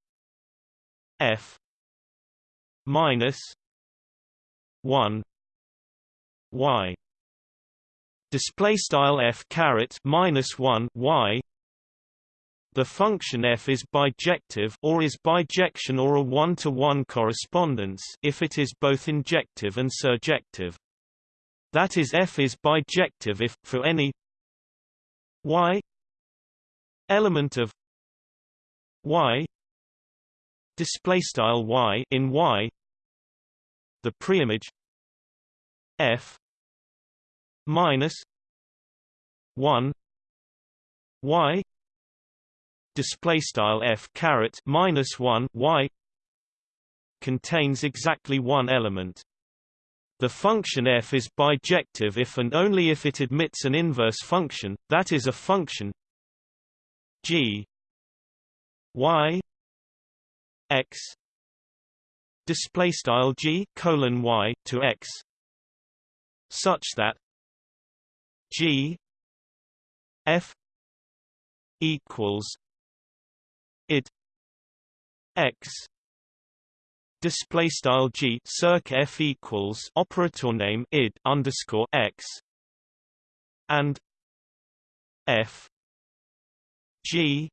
Speaker 1: f minus 1 y display style f caret minus 1 y the function f is bijective or is bijection or a one-to-one -one correspondence if it is both injective and surjective. That is f is bijective if, for any y element of y display style y in y the preimage f minus 1 y display style f caret minus 1 y contains exactly one element. The function f is bijective if and only if it admits an inverse function that is a function g y x display style g colon y to x such that g f equals id x display style g circ f equals operator name id underscore x and f g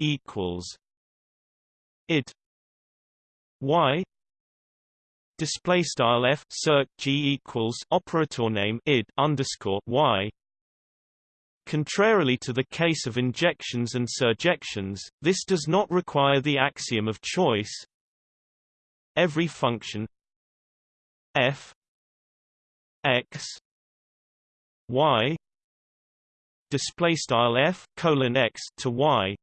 Speaker 1: equals id y display style f circ g equals operator name id underscore y Contrarily to the case of injections and surjections, this does not require the axiom of choice. Every function f x y display style f colon x to y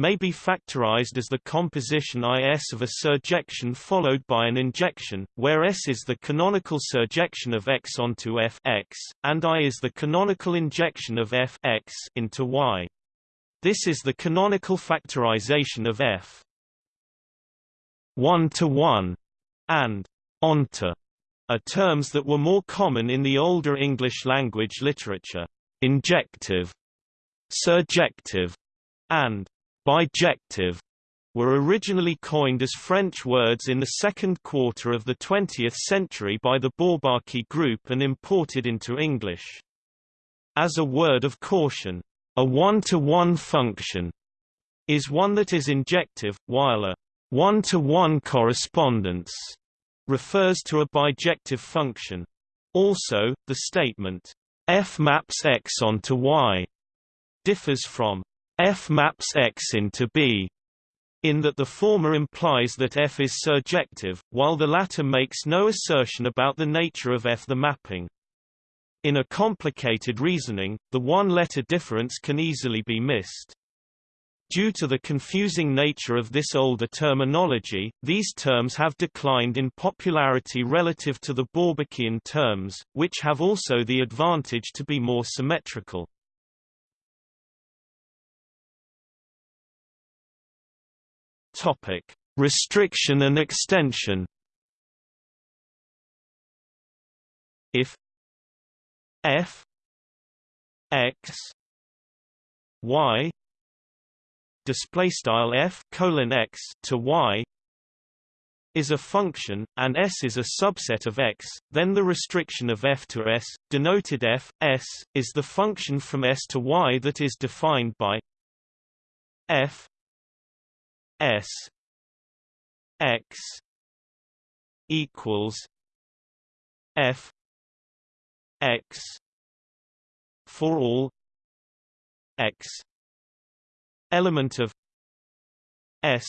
Speaker 1: may be factorized as the composition IS of a surjection followed by an injection, where S is the canonical surjection of X onto F X, and I is the canonical injection of F X into Y. This is the canonical factorization of F 1 to 1 and onto are terms that were more common in the older English language literature. Injective, surjective, and bijective were originally coined as French words in the second quarter of the 20th century by the Bourbaki group and imported into English. As a word of caution, a one-to-one -one function is one that is injective, while a one-to-one -one correspondence refers to a bijective function. Also, the statement, f maps x onto y differs from F maps X into B, in that the former implies that F is surjective, while the latter makes no assertion about the nature of F. The mapping. In a complicated reasoning, the one-letter difference can easily be missed. Due to the confusing nature of this older terminology, these terms have declined in popularity relative to the Bourbakian terms, which have also the advantage to be more symmetrical. Topic: Restriction and extension. If f x y display style f colon x to y is a function, and S is a subset of X, then the restriction of f to S, denoted f, S, is the function from S to Y that is defined by f S X equals f X for all X element of S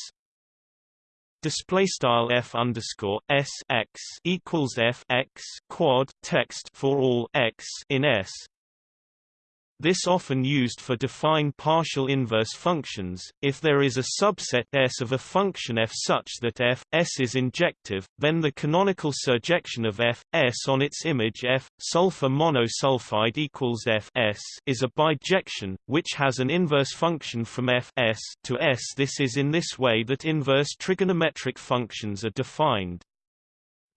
Speaker 1: display style f underscore s x equals f x quad text for all x in S this often used for define partial inverse functions. If there is a subset S of a function f such that f S is injective, then the canonical surjection of f S on its image f sulfur monosulfide equals f S is a bijection, which has an inverse function from f S to S. This is in this way that inverse trigonometric functions are defined.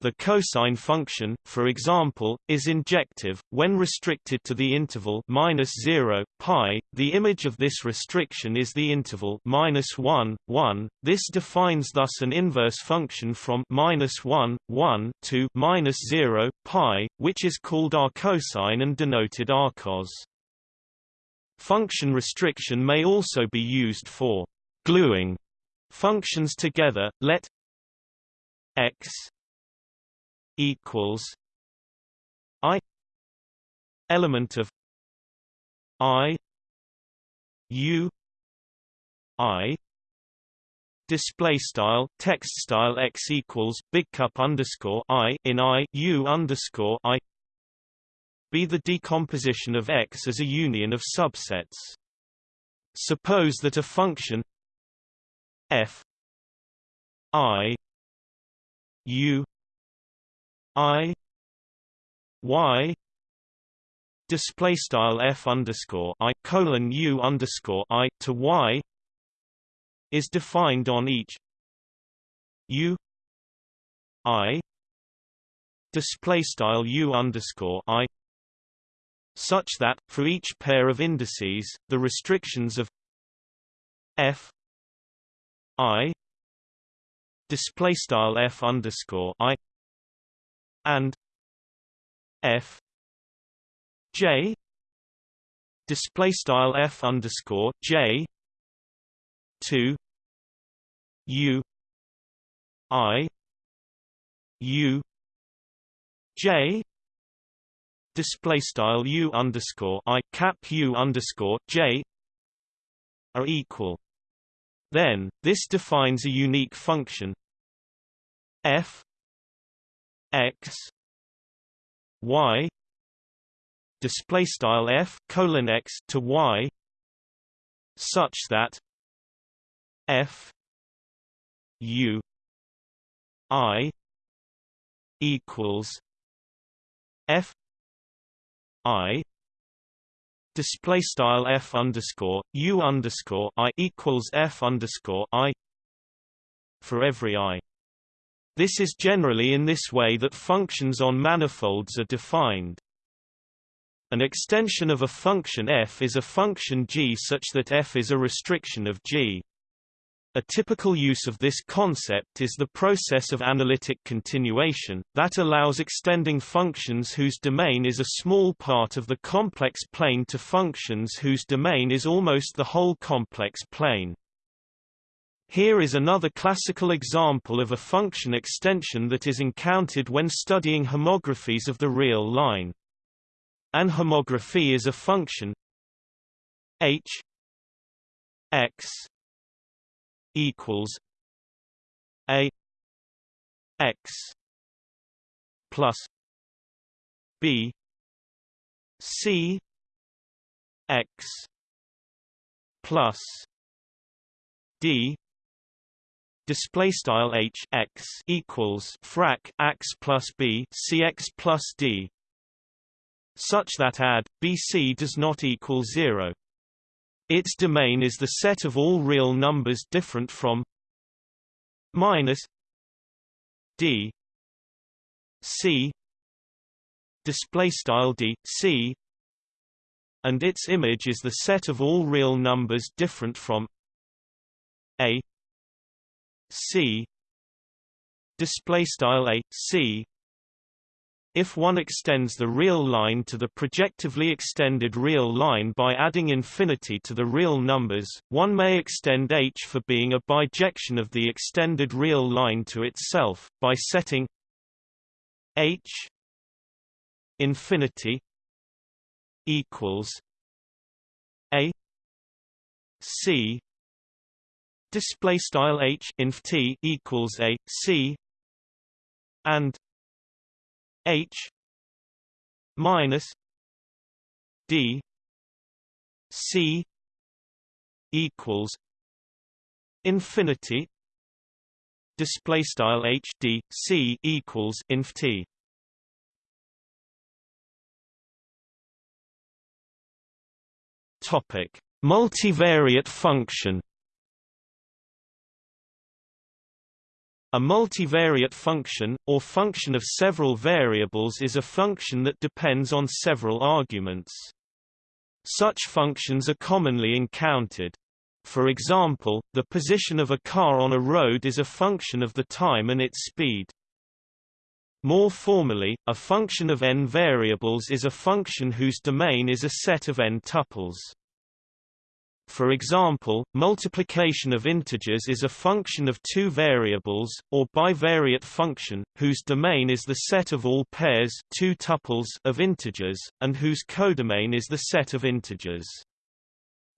Speaker 1: The cosine function, for example, is injective when restricted to the interval minus zero pi. The image of this restriction is the interval minus one one. This defines thus an inverse function from minus one one to minus zero pi, which is called arccosine and denoted arccos. Function restriction may also be used for gluing functions together. Let x equals I element of I U I display style text style x equals big cup underscore I in I U underscore I be the decomposition of x as a union of subsets. Suppose that a function f I U I Y display style f underscore I colon U underscore I to Y is defined on each U I display style U underscore I such that for each pair of indices the restrictions of F I display style F underscore I and f j display style f underscore j two u i u j display style u underscore i cap u underscore j are equal. Then this defines a unique function f x y display style f colon x to y such that f u i equals f i display style f underscore u underscore i equals f underscore i for every i this is generally in this way that functions on manifolds are defined. An extension of a function f is a function g such that f is a restriction of g. A typical use of this concept is the process of analytic continuation, that allows extending functions whose domain is a small part of the complex plane to functions whose domain is almost the whole complex plane. Here is another classical example of a function extension that is encountered when studying homographies of the real line. An homography is a function h x equals a x plus b c x plus d display style h x equals frac x plus b c x plus d. Such that add bc does not equal 0 its domain is the set of all real numbers different from minus d. C. Display style d c. And its image is the set of all real numbers different from a c. Display style a. C. If one extends the real line to the projectively extended real line by adding infinity to the real numbers, one may extend h for being a bijection of the extended real line to itself, by setting h infinity equals a c display style h inf t equals a c and H minus D C equals infinity display style H D C equals inf T. Topic multivariate function A multivariate function, or function of several variables is a function that depends on several arguments. Such functions are commonly encountered. For example, the position of a car on a road is a function of the time and its speed. More formally, a function of n variables is a function whose domain is a set of n tuples. For example, multiplication of integers is a function of two variables, or bivariate function, whose domain is the set of all pairs two tuples of integers, and whose codomain is the set of integers.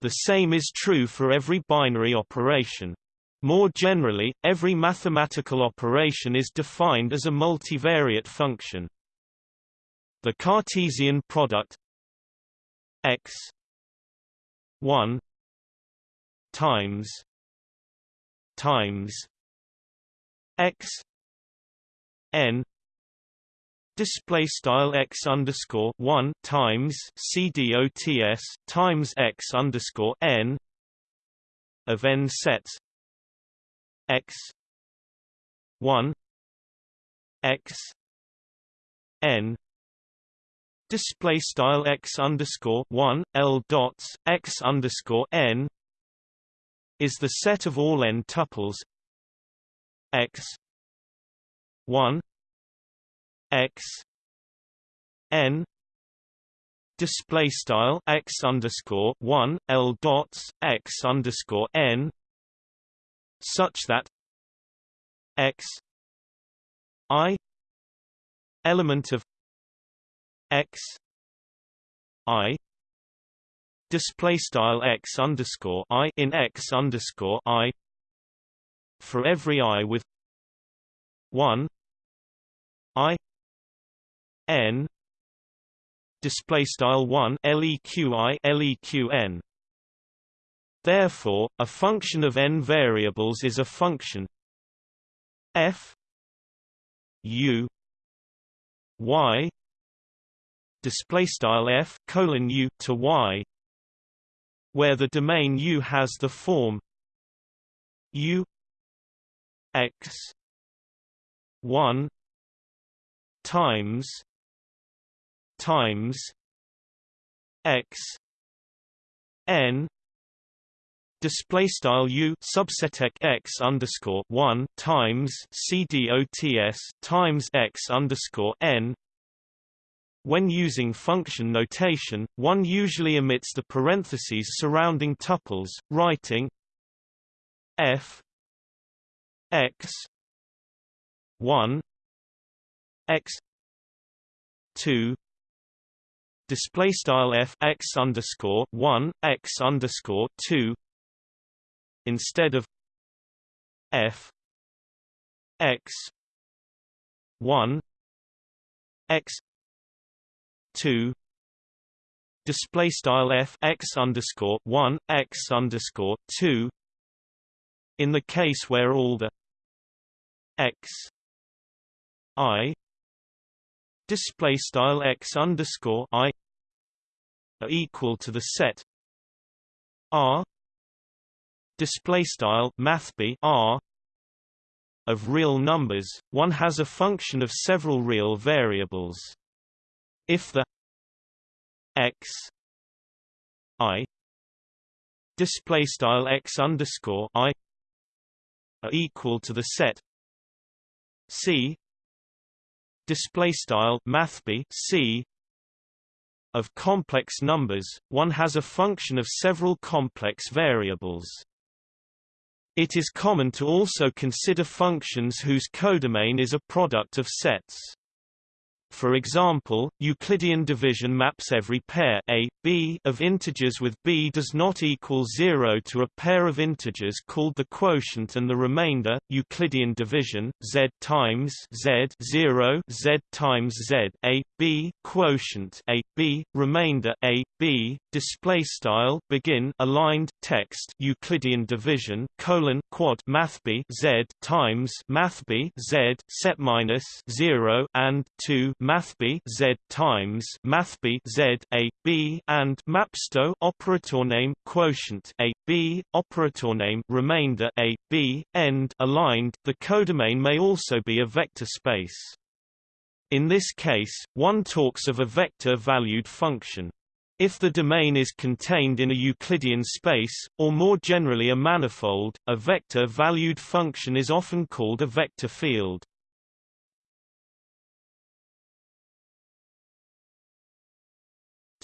Speaker 1: The same is true for every binary operation. More generally, every mathematical operation is defined as a multivariate function. The Cartesian product x 1 times times x n display style x underscore one times c dots times x underscore n of n sets x one x n display style x underscore one l dots x underscore n is the set of all n tuples x 1 x n display style x underscore 1 l dots x underscore n such that x i element of x i display style x underscore i in x underscore i for every i with one i n display style one leqi leqn. Therefore, a function of n variables is a function f u y display style f colon u to y where the domain U has the form U x 1 times times x n display style u subset x underscore one times c dots times x underscore n when using function notation, one usually omits the parentheses surrounding tuples, writing f x 1 x 2 display style f x underscore 1 x underscore 2 instead of f x 1 x two. Display style f x underscore one x underscore two. In the case where all the x i. Display style x underscore i are equal to the set r. Display style mathb r of real numbers one has a function of several real variables if the x i display style x underscore i are equal to the set C display style mathb C of complex numbers one has a function of several complex variables. It is common to also consider functions whose codomain is a product of sets for example, Euclidean division maps every pair a, b of integers with b does not equal 0 to a pair of integers called the quotient and the remainder, Euclidean division, z times z 0 z times z a, b quotient a, b, remainder a, b, display style begin aligned text Euclidean division colon quad math b z times math b z set minus 0 and 2 mathb z times mathb z a b and mapsto operator name quotient a b operator name remainder a b end aligned the codomain may also be a vector space in this case one talks of a vector valued function if the domain is contained in a Euclidean space, or more generally a manifold, a vector-valued function is often called a vector field.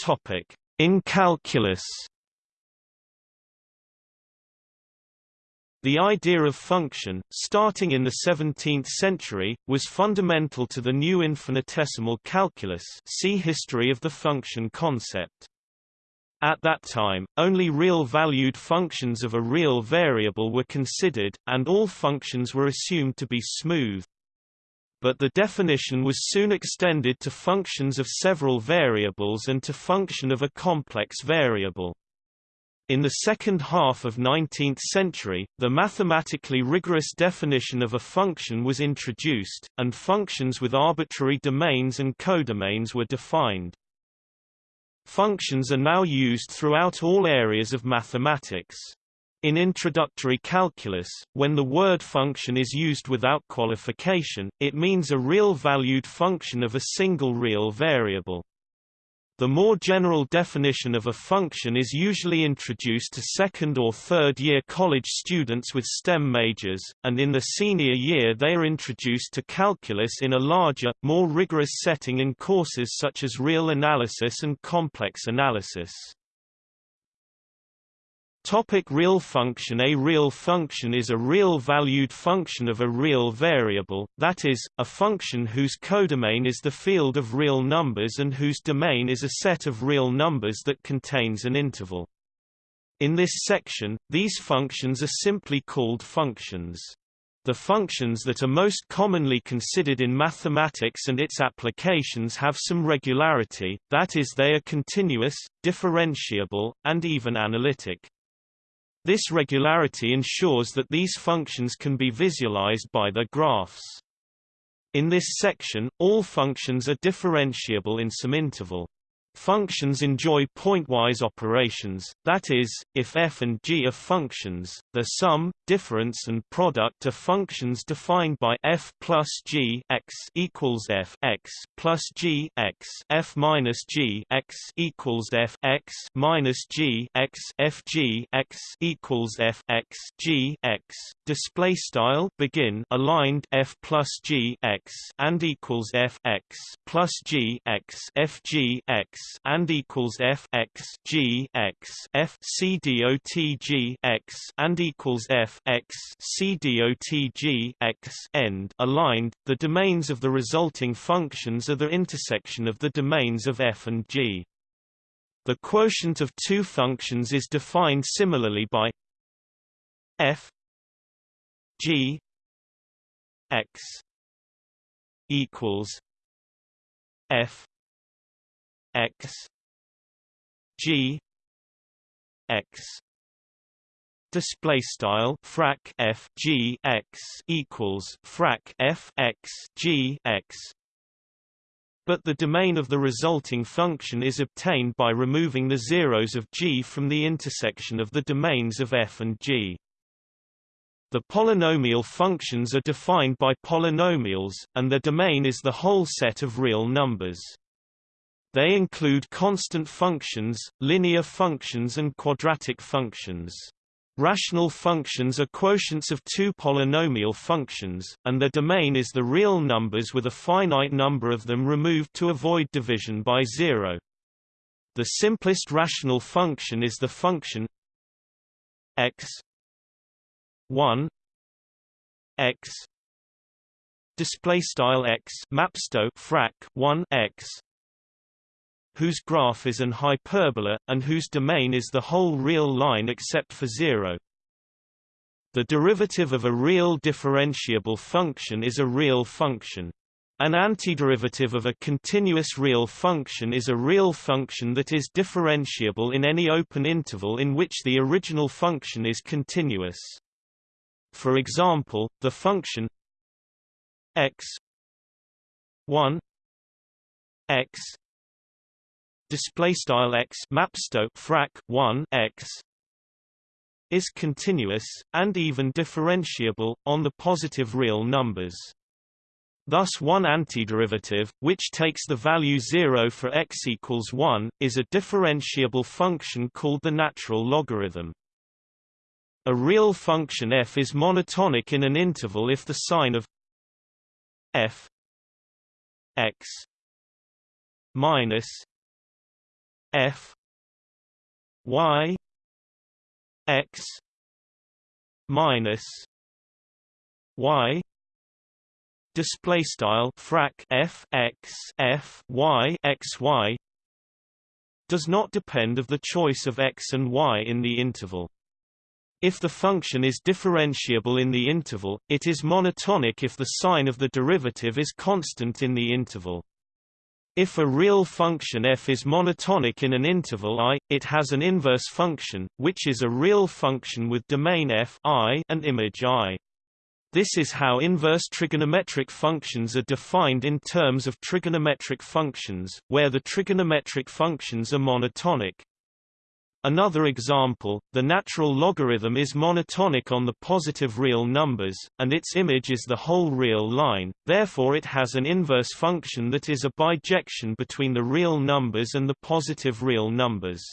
Speaker 1: Topic: In calculus. The idea of function, starting in the 17th century, was fundamental to the new infinitesimal calculus see History of the function concept. At that time, only real-valued functions of a real variable were considered, and all functions were assumed to be smooth but the definition was soon extended to functions of several variables and to function of a complex variable. In the second half of 19th century, the mathematically rigorous definition of a function was introduced, and functions with arbitrary domains and codomains were defined. Functions are now used throughout all areas of mathematics. In introductory calculus, when the word function is used without qualification, it means a real-valued function of a single real variable. The more general definition of a function is usually introduced to second or third year college students with STEM majors, and in the senior year they are introduced to calculus in a larger, more rigorous setting in courses such as real analysis and complex analysis. Topic real function A real function is a real-valued function of a real variable, that is, a function whose codomain is the field of real numbers and whose domain is a set of real numbers that contains an interval. In this section, these functions are simply called functions. The functions that are most commonly considered in mathematics and its applications have some regularity, that is they are continuous, differentiable, and even analytic. This regularity ensures that these functions can be visualized by their graphs. In this section, all functions are differentiable in some interval. Functions enjoy pointwise operations, that is, if f and g are functions, the sum, difference and product are functions defined by f plus g x equals f x plus g x f minus g x equals f x minus g x f g x equals f x g x. Display style begin aligned f plus g x and equals f x plus g x f g x and equals f x g x f c dot g x and equals f x c dot g x end aligned. The domains of the resulting functions are the intersection of the domains of f and g. The quotient of two functions is defined similarly by f g x equals f x g x display style frac f g x equals frac f x g x but the domain of the resulting function is obtained by removing the zeros of g from the intersection of the domains of f and g. The polynomial functions are defined by polynomials, and their domain is the whole set of real numbers. They include constant functions, linear functions and quadratic functions. Rational functions are quotients of two polynomial functions, and their domain is the real numbers with a finite number of them removed to avoid division by zero. The simplest rational function is the function x 1 x display style x mapsto frac 1 x whose graph is an hyperbola, and whose domain is the whole real line except for zero. The derivative of a real differentiable function is a real function. An antiderivative of a continuous real function is a real function that is differentiable in any open interval in which the original function is continuous. For example, the function x 1 x display style x mapsto frac 1 x is continuous and even differentiable on the positive real numbers. Thus one antiderivative, which takes the value 0 for x equals 1, is a differentiable function called the natural logarithm. A real function f is monotonic in an interval if the sign of f x minus f y x minus y display style frac f x f y x y does not depend of the choice of x and y in the interval. If the function is differentiable in the interval, it is monotonic if the sign of the derivative is constant in the interval. If a real function f is monotonic in an interval i, it has an inverse function, which is a real function with domain f I and image i. This is how inverse trigonometric functions are defined in terms of trigonometric functions, where the trigonometric functions are monotonic. Another example, the natural logarithm is monotonic on the positive real numbers, and its image is the whole real line, therefore it has an inverse function that is a bijection between the real numbers and the positive real numbers.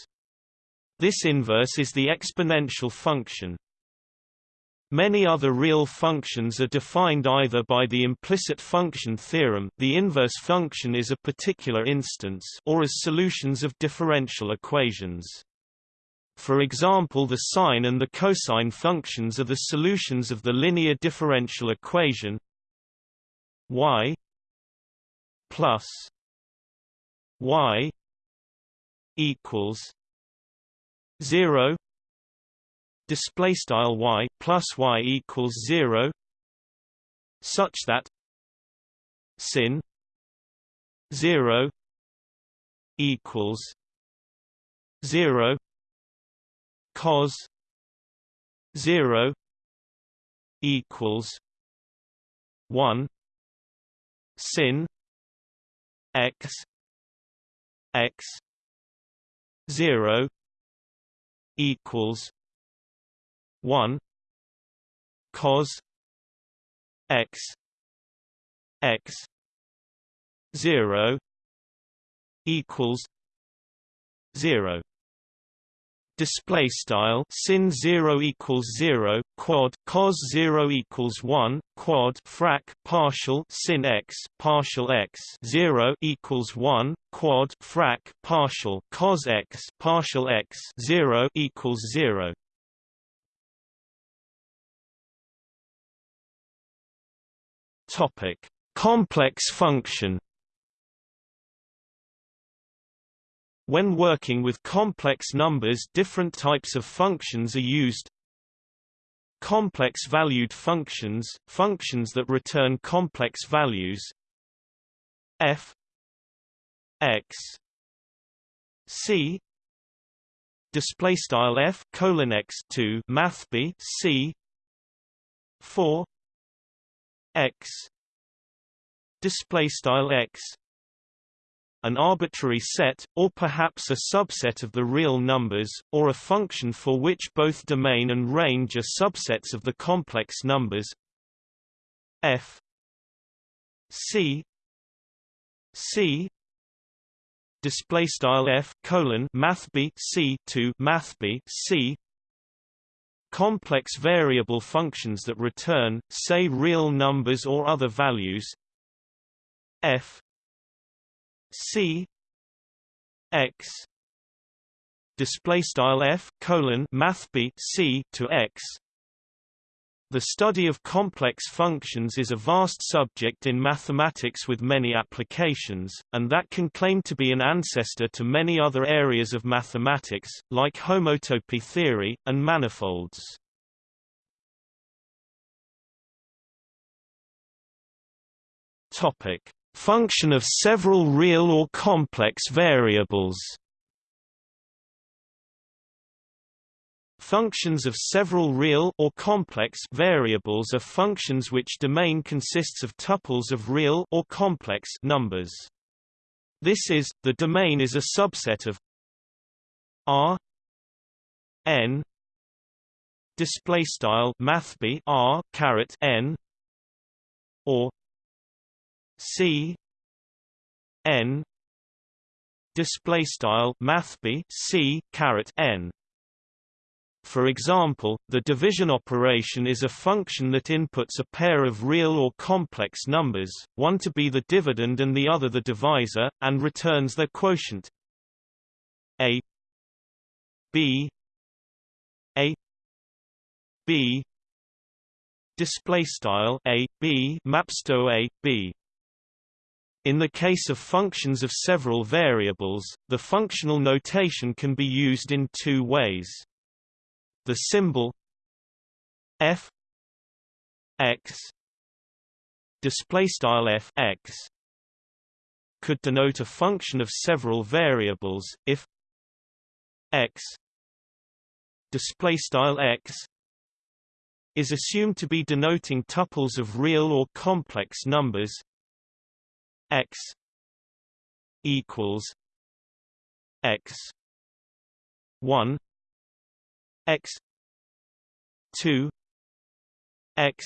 Speaker 1: This inverse is the exponential function. Many other real functions are defined either by the implicit function theorem the inverse function is a particular instance or as solutions of differential equations. For example the sine and the cosine functions are the solutions of the linear differential equation y plus y equals 0 display style y plus y equals 0 such that sin 0 equals 0 cos 0 equals 1 sin x x 0 equals 1 cos x x 0 equals 0 display style sin 0 equals 0 quad cos 0 equals 1 quad frac partial sin x partial x 0 equals 1 quad frac partial cos x partial x 0 equals 0 topic. Complex function When working with complex numbers different types of functions are used. Complex valued functions, functions that return complex values. F. X. C. Display style f colon x 2 math b c. 4 x. Display style x an arbitrary set, or perhaps a subset of the real numbers, or a function for which both domain and range are subsets of the complex numbers. F c c display style f colon math b c 2 math b c complex variable functions that return, say real numbers or other values. F c x display style f colon math b c to x the study of complex functions is a vast subject in mathematics with many applications, and that can claim to be an ancestor to many other areas of mathematics, like homotopy theory, and manifolds. Function of several real or complex variables Functions of several real or complex variables are functions which domain consists of tuples of real or complex numbers. This is, the domain is a subset of R n display style mathb R caret n or C n display style mathb C caret n. For example, the division operation is a function that inputs a pair of real or complex numbers, one to be the dividend and the other the divisor, and returns their quotient. A b a b display style a b maps to a b in the case of functions of several variables, the functional notation can be used in two ways. The symbol f x display style f x could denote a function of several variables if x display style x is assumed to be denoting tuples of real or complex numbers x equals x 1 x 2 x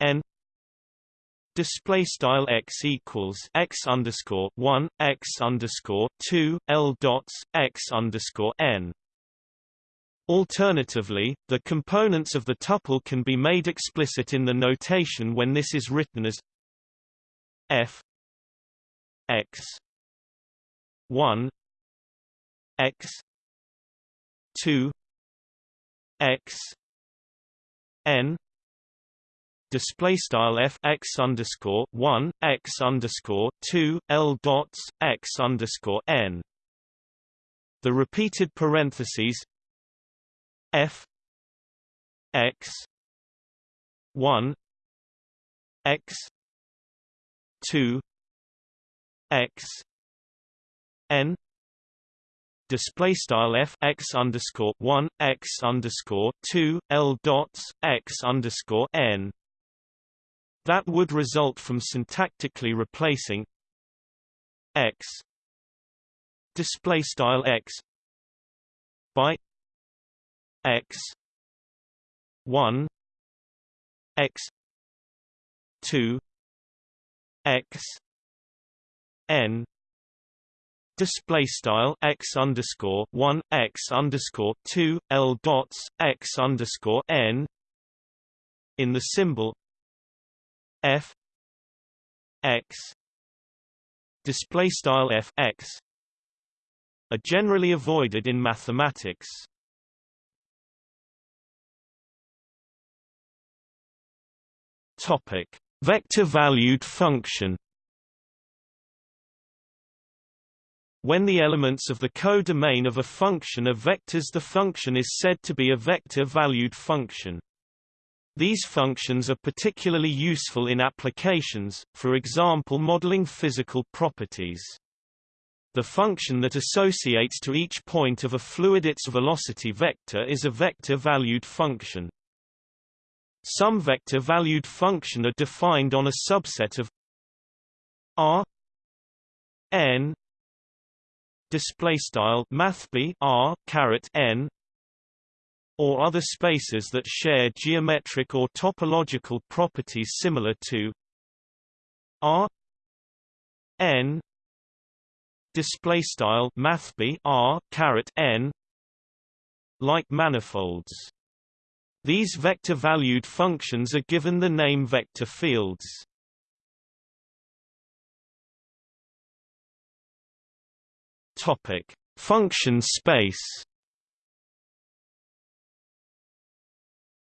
Speaker 1: n display style x equals x underscore 1 x underscore 2 l dots x underscore n. Alternatively, the components of the tuple can be made explicit in the notation when this is written as f x 1 x 2 x n display style f x underscore 1 x underscore 2 l dots x underscore n. The repeated parentheses f x 1 x 2 x n display style f x underscore one x underscore two l dots x underscore n. That would result from syntactically replacing x display style x by x one x two x n display style x underscore one x underscore two l dots x underscore n in the symbol f x display style f x are generally avoided in mathematics. Topic: Vector-valued function. When the elements of the codomain of a function are vectors the function is said to be a vector-valued function. These functions are particularly useful in applications, for example modeling physical properties. The function that associates to each point of a fluid its velocity vector is a vector-valued function. Some vector-valued function are defined on a subset of R n display style mathb r caret n or other spaces that share geometric or topological properties similar to r n display style mathb r caret n like manifolds. These vector-valued functions are given the name vector fields. Topic: Function space.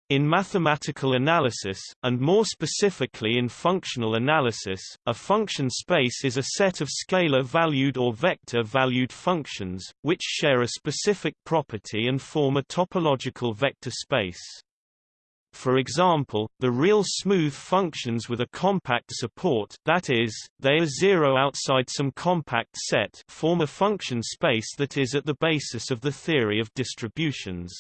Speaker 1: In mathematical analysis, and more specifically in functional analysis, a function space is a set of scalar-valued or vector-valued functions, which share a specific property and form a topological vector space. For example, the real smooth functions with a compact support that is, they are zero outside some compact set form a function space that is at the basis of the theory of distributions.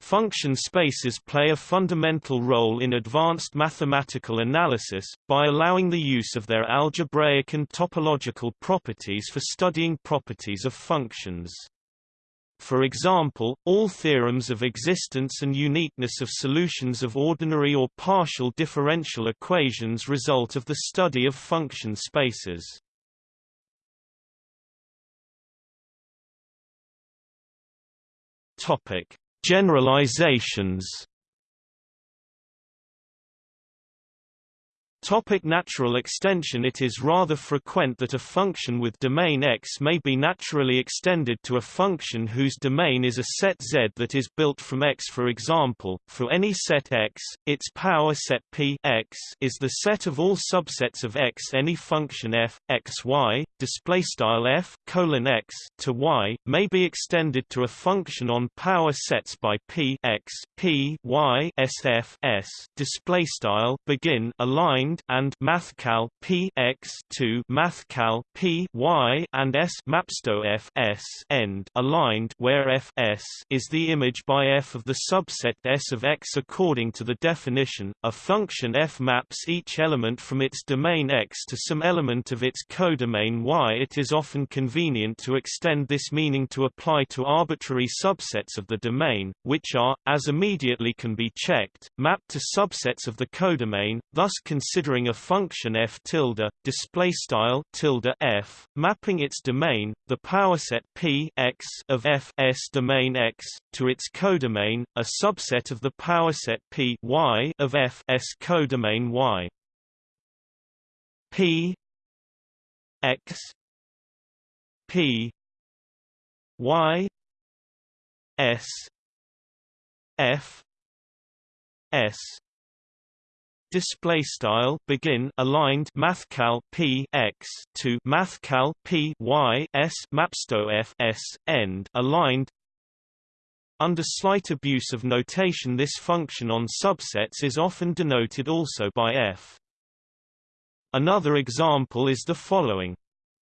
Speaker 1: Function spaces play a fundamental role in advanced mathematical analysis, by allowing the use of their algebraic and topological properties for studying properties of functions. For example, all theorems of existence and uniqueness of solutions of ordinary or partial differential equations result of the study of function spaces. Topic: Generalizations Topic natural extension. It is rather frequent that a function with domain X may be naturally extended to a function whose domain is a set Z that is built from X. For example, for any set X, its power set P X is the set of all subsets of X. Any function f, x, y, f colon x to y, may be extended to a function on power sets by P X, P y sf s. Begin aligned and mathcal p x to mathcal p y and s mapsto f s end aligned where f s is the image by f of the subset s of x according to the definition. A function f maps each element from its domain x to some element of its codomain y. It is often convenient to extend this meaning to apply to arbitrary subsets of the domain, which are, as immediately can be checked, mapped to subsets of the codomain, thus consider considering a function f tilde display style tilde f mapping its domain the power set p x of f s domain x to its codomain a subset of the power set p y of f s codomain y. P x p y s f s display style begin aligned mathcal p x to mathcal p y s mapsto f s end aligned. Under slight abuse of notation this function on subsets is often denoted also by f. Another example is the following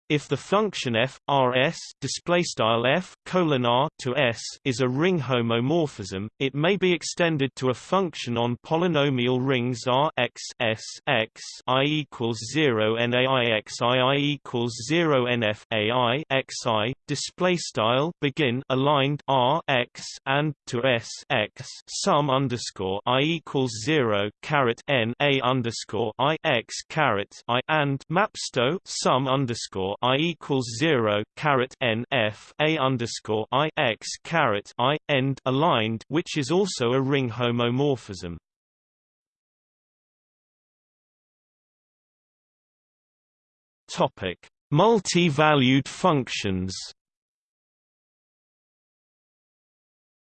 Speaker 1: if the function f rs display style f colon r to s is a ring homomorphism, it may be extended to a function on polynomial rings R x s x i equals zero n a i x i i equals zero n f a i x i display style begin aligned R x and to s x sum underscore i equals zero caret n a underscore i x caret i and mapsto sum underscore i equals zero caret n f a underscore i x caret i end aligned, which is also a ring homomorphism. Topic: Multi-valued functions.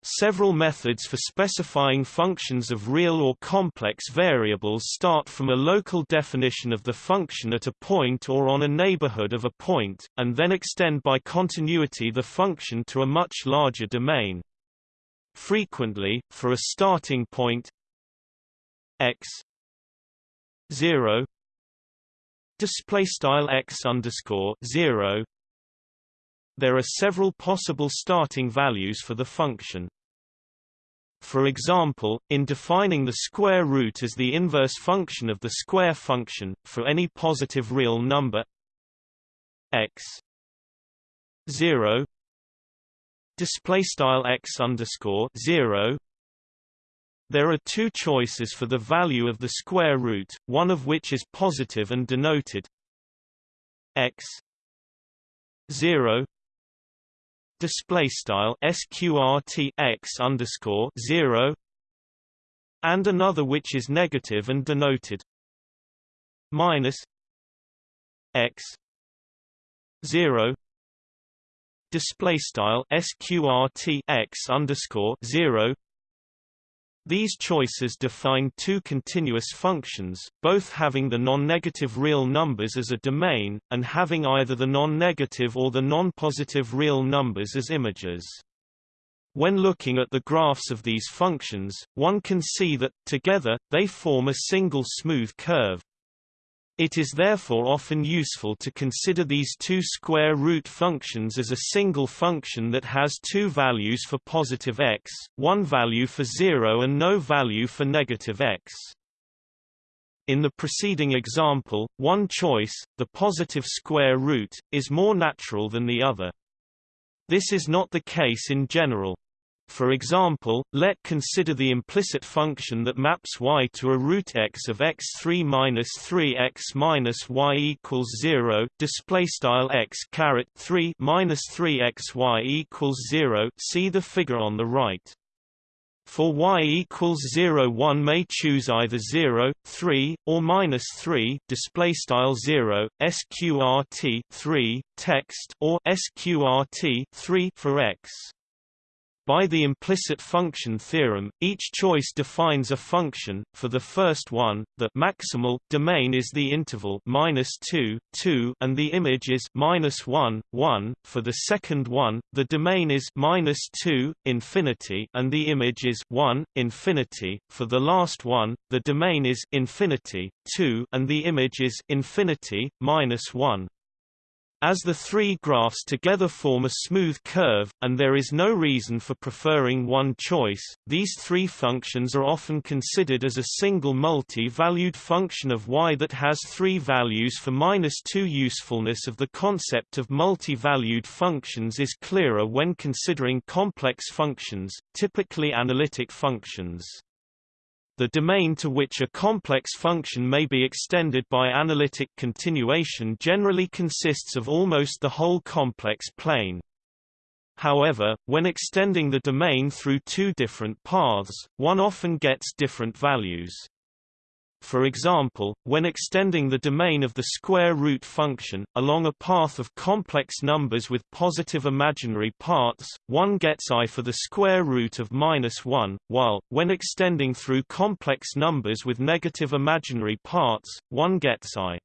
Speaker 1: Several methods for specifying functions of real or complex variables start from a local definition of the function at a point or on a neighborhood of a point, and then extend by continuity the function to a much larger domain. Frequently, for a starting point x 0 display style x underscore 0 there are several possible starting values for the function. For example, in defining the square root as the inverse function of the square function, for any positive real number x 0 display style x underscore 0 there are two choices for the value of the square root, one of which is positive and denoted x 0 display style sqrt x underscore zero and another which is negative and denoted minus x zero display style sqrt x underscore zero these choices define two continuous functions, both having the non-negative real numbers as a domain, and having either the non-negative or the non-positive real numbers as images. When looking at the graphs of these functions, one can see that, together, they form a single smooth curve, it is therefore often useful to consider these two square root functions as a single function that has two values for positive x, one value for 0 and no value for negative x. In the preceding example, one choice, the positive square root, is more natural than the other. This is not the case in general. For example, let consider the implicit function that maps y to a root x of x3 minus 3x minus y equals 0. Display style x caret 3 minus 3xy equals 0. See the figure on the right. For y equals 0 one may choose either 0, 3, or minus 3 display style 0, sqrt 3, text or sqrt 3 for x. By the implicit function theorem, each choice defines a function. For the first one, the maximal domain is the interval minus two, two, and the image is minus one, one. For the second one, the domain is minus two, infinity, and the image is one, infinity. For the last one, the domain is infinity, two, and the image is infinity, minus one. As the three graphs together form a smooth curve, and there is no reason for preferring one choice, these three functions are often considered as a single multi-valued function of y that has three values for minus 2 Usefulness of the concept of multi-valued functions is clearer when considering complex functions, typically analytic functions. The domain to which a complex function may be extended by analytic continuation generally consists of almost the whole complex plane. However, when extending the domain through two different paths, one often gets different values. For example, when extending the domain of the square root function, along a path of complex numbers with positive imaginary parts, one gets i for the square root of minus 1, while, when extending through complex numbers with negative imaginary parts, one gets i.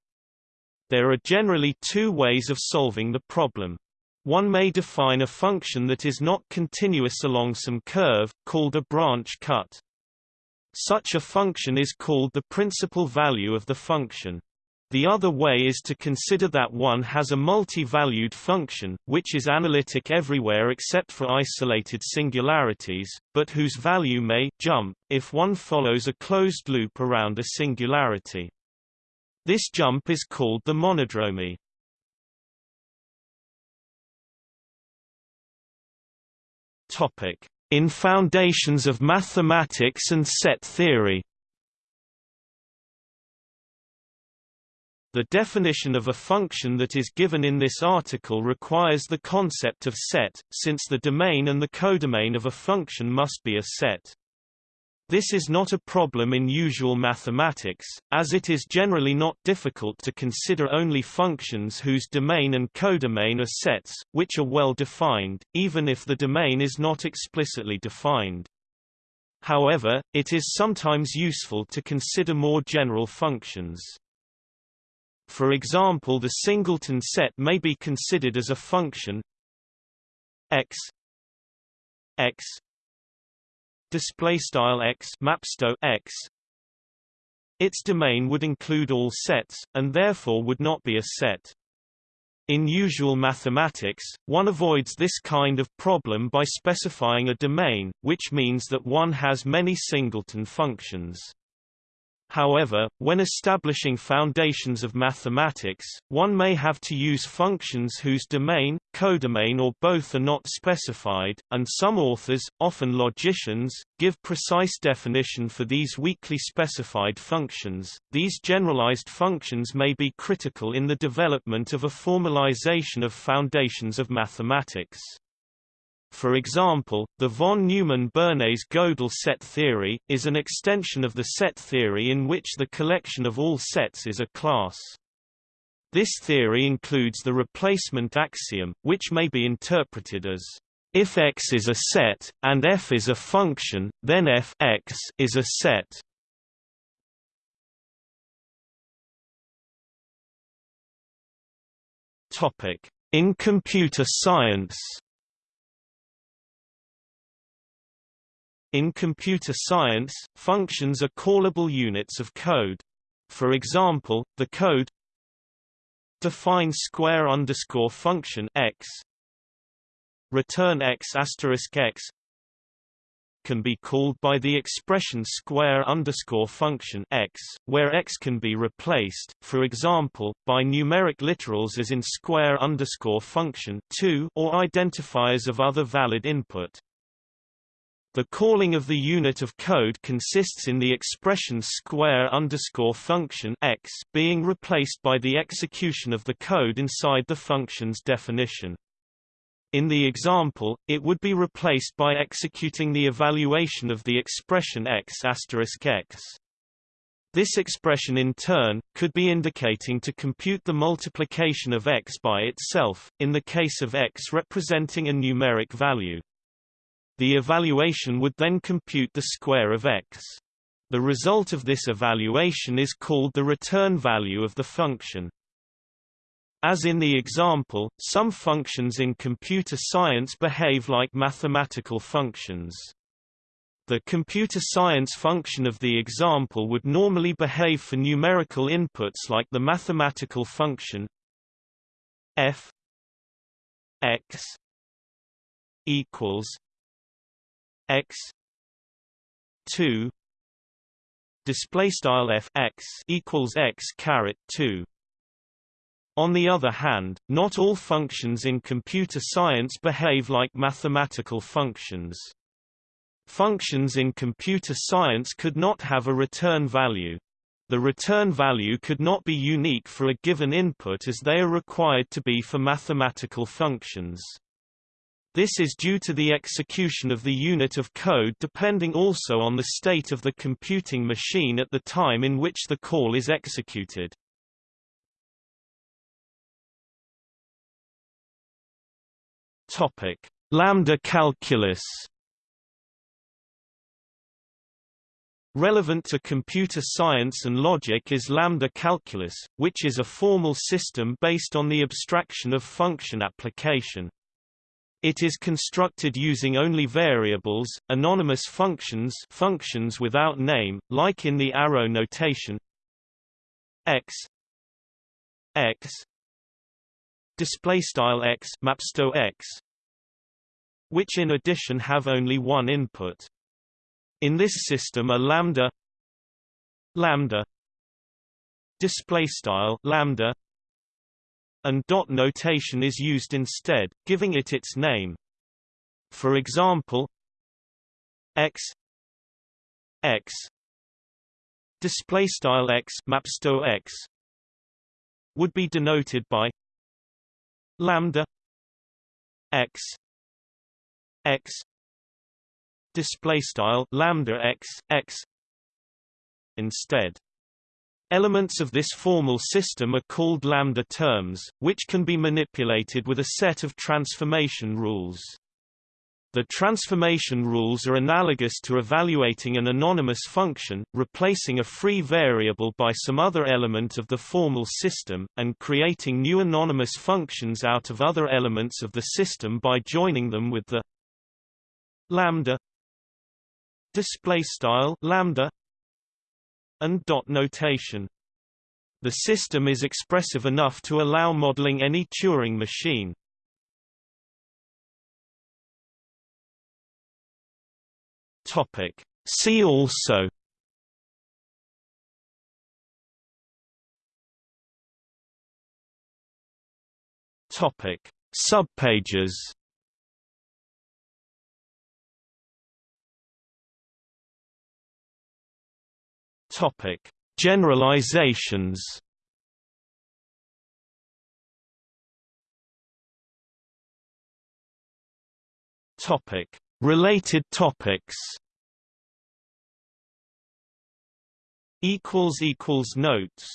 Speaker 1: There are generally two ways of solving the problem. One may define a function that is not continuous along some curve, called a branch cut. Such a function is called the principal value of the function. The other way is to consider that one has a multi-valued function, which is analytic everywhere except for isolated singularities, but whose value may jump, if one follows a closed loop around a singularity. This jump is called the monodromy. Topic. In Foundations of Mathematics and Set Theory The definition of a function that is given in this article requires the concept of set, since the domain and the codomain of a function must be a set. This is not a problem in usual mathematics, as it is generally not difficult to consider only functions whose domain and codomain are sets, which are well defined, even if the domain is not explicitly defined. However, it is sometimes useful to consider more general functions. For example the singleton set may be considered as a function x x display style x mapsto x its domain would include all sets and therefore would not be a set in usual mathematics, one avoids this kind of problem by specifying a domain, which means that one has many singleton functions. However, when establishing foundations of mathematics, one may have to use functions whose domain, codomain or both are not specified, and some authors, often logicians, give precise definition for these weakly specified functions. These generalized functions may be critical in the development of a formalization of foundations of mathematics. For example, the von Neumann-Bernays Gödel set theory, is an extension of the set theory in which the collection of all sets is a class. This theory includes the replacement axiom, which may be interpreted as if X is a set, and f is a function, then f x is a set. In computer science In computer science, functions are callable units of code. For example, the code define square underscore function x return x asterisk x can be called by the expression square underscore function x, where x can be replaced, for example, by numeric literals as in square underscore function 2 or identifiers of other valid input. The calling of the unit of code consists in the expression square underscore function x being replaced by the execution of the code inside the function's definition. In the example, it would be replaced by executing the evaluation of the expression x asterisk x. This expression in turn, could be indicating to compute the multiplication of x by itself, in the case of x representing a numeric value. The evaluation would then compute the square of x. The result of this evaluation is called the return value of the function. As in the example, some functions in computer science behave like mathematical functions. The computer science function of the example would normally behave for numerical inputs like the mathematical function f x equals x 2 display style f x equals x caret 2 on the other hand, not all functions in computer science behave like mathematical functions. Functions in computer science could not have a return value. The return value could not be unique for a given input as they are required to be for mathematical functions. This is due to the execution of the unit of code depending also on the state of the computing machine at the time in which the call is executed. Topic: Lambda calculus. Relevant to computer science and logic is lambda calculus, which is a formal system based on the abstraction of function application. It is constructed using only variables, anonymous functions functions without name, like in the arrow notation x x display style x mapsto x which in addition have only one input. In this system a lambda lambda display style lambda and dot notation is used instead, giving it its name. For example, x x display style x mapsto x would be denoted by lambda x x display style lambda x x instead Elements of this formal system are called lambda terms, which can be manipulated with a set of transformation rules. The transformation rules are analogous to evaluating an anonymous function, replacing a free variable by some other element of the formal system, and creating new anonymous functions out of other elements of the system by joining them with the lambda display style lambda and dot notation. The system is expressive enough to allow modeling any Turing machine. Topic. See also Topic. Subpages Topic: Generalizations. Topic: Related topics. Equals equals notes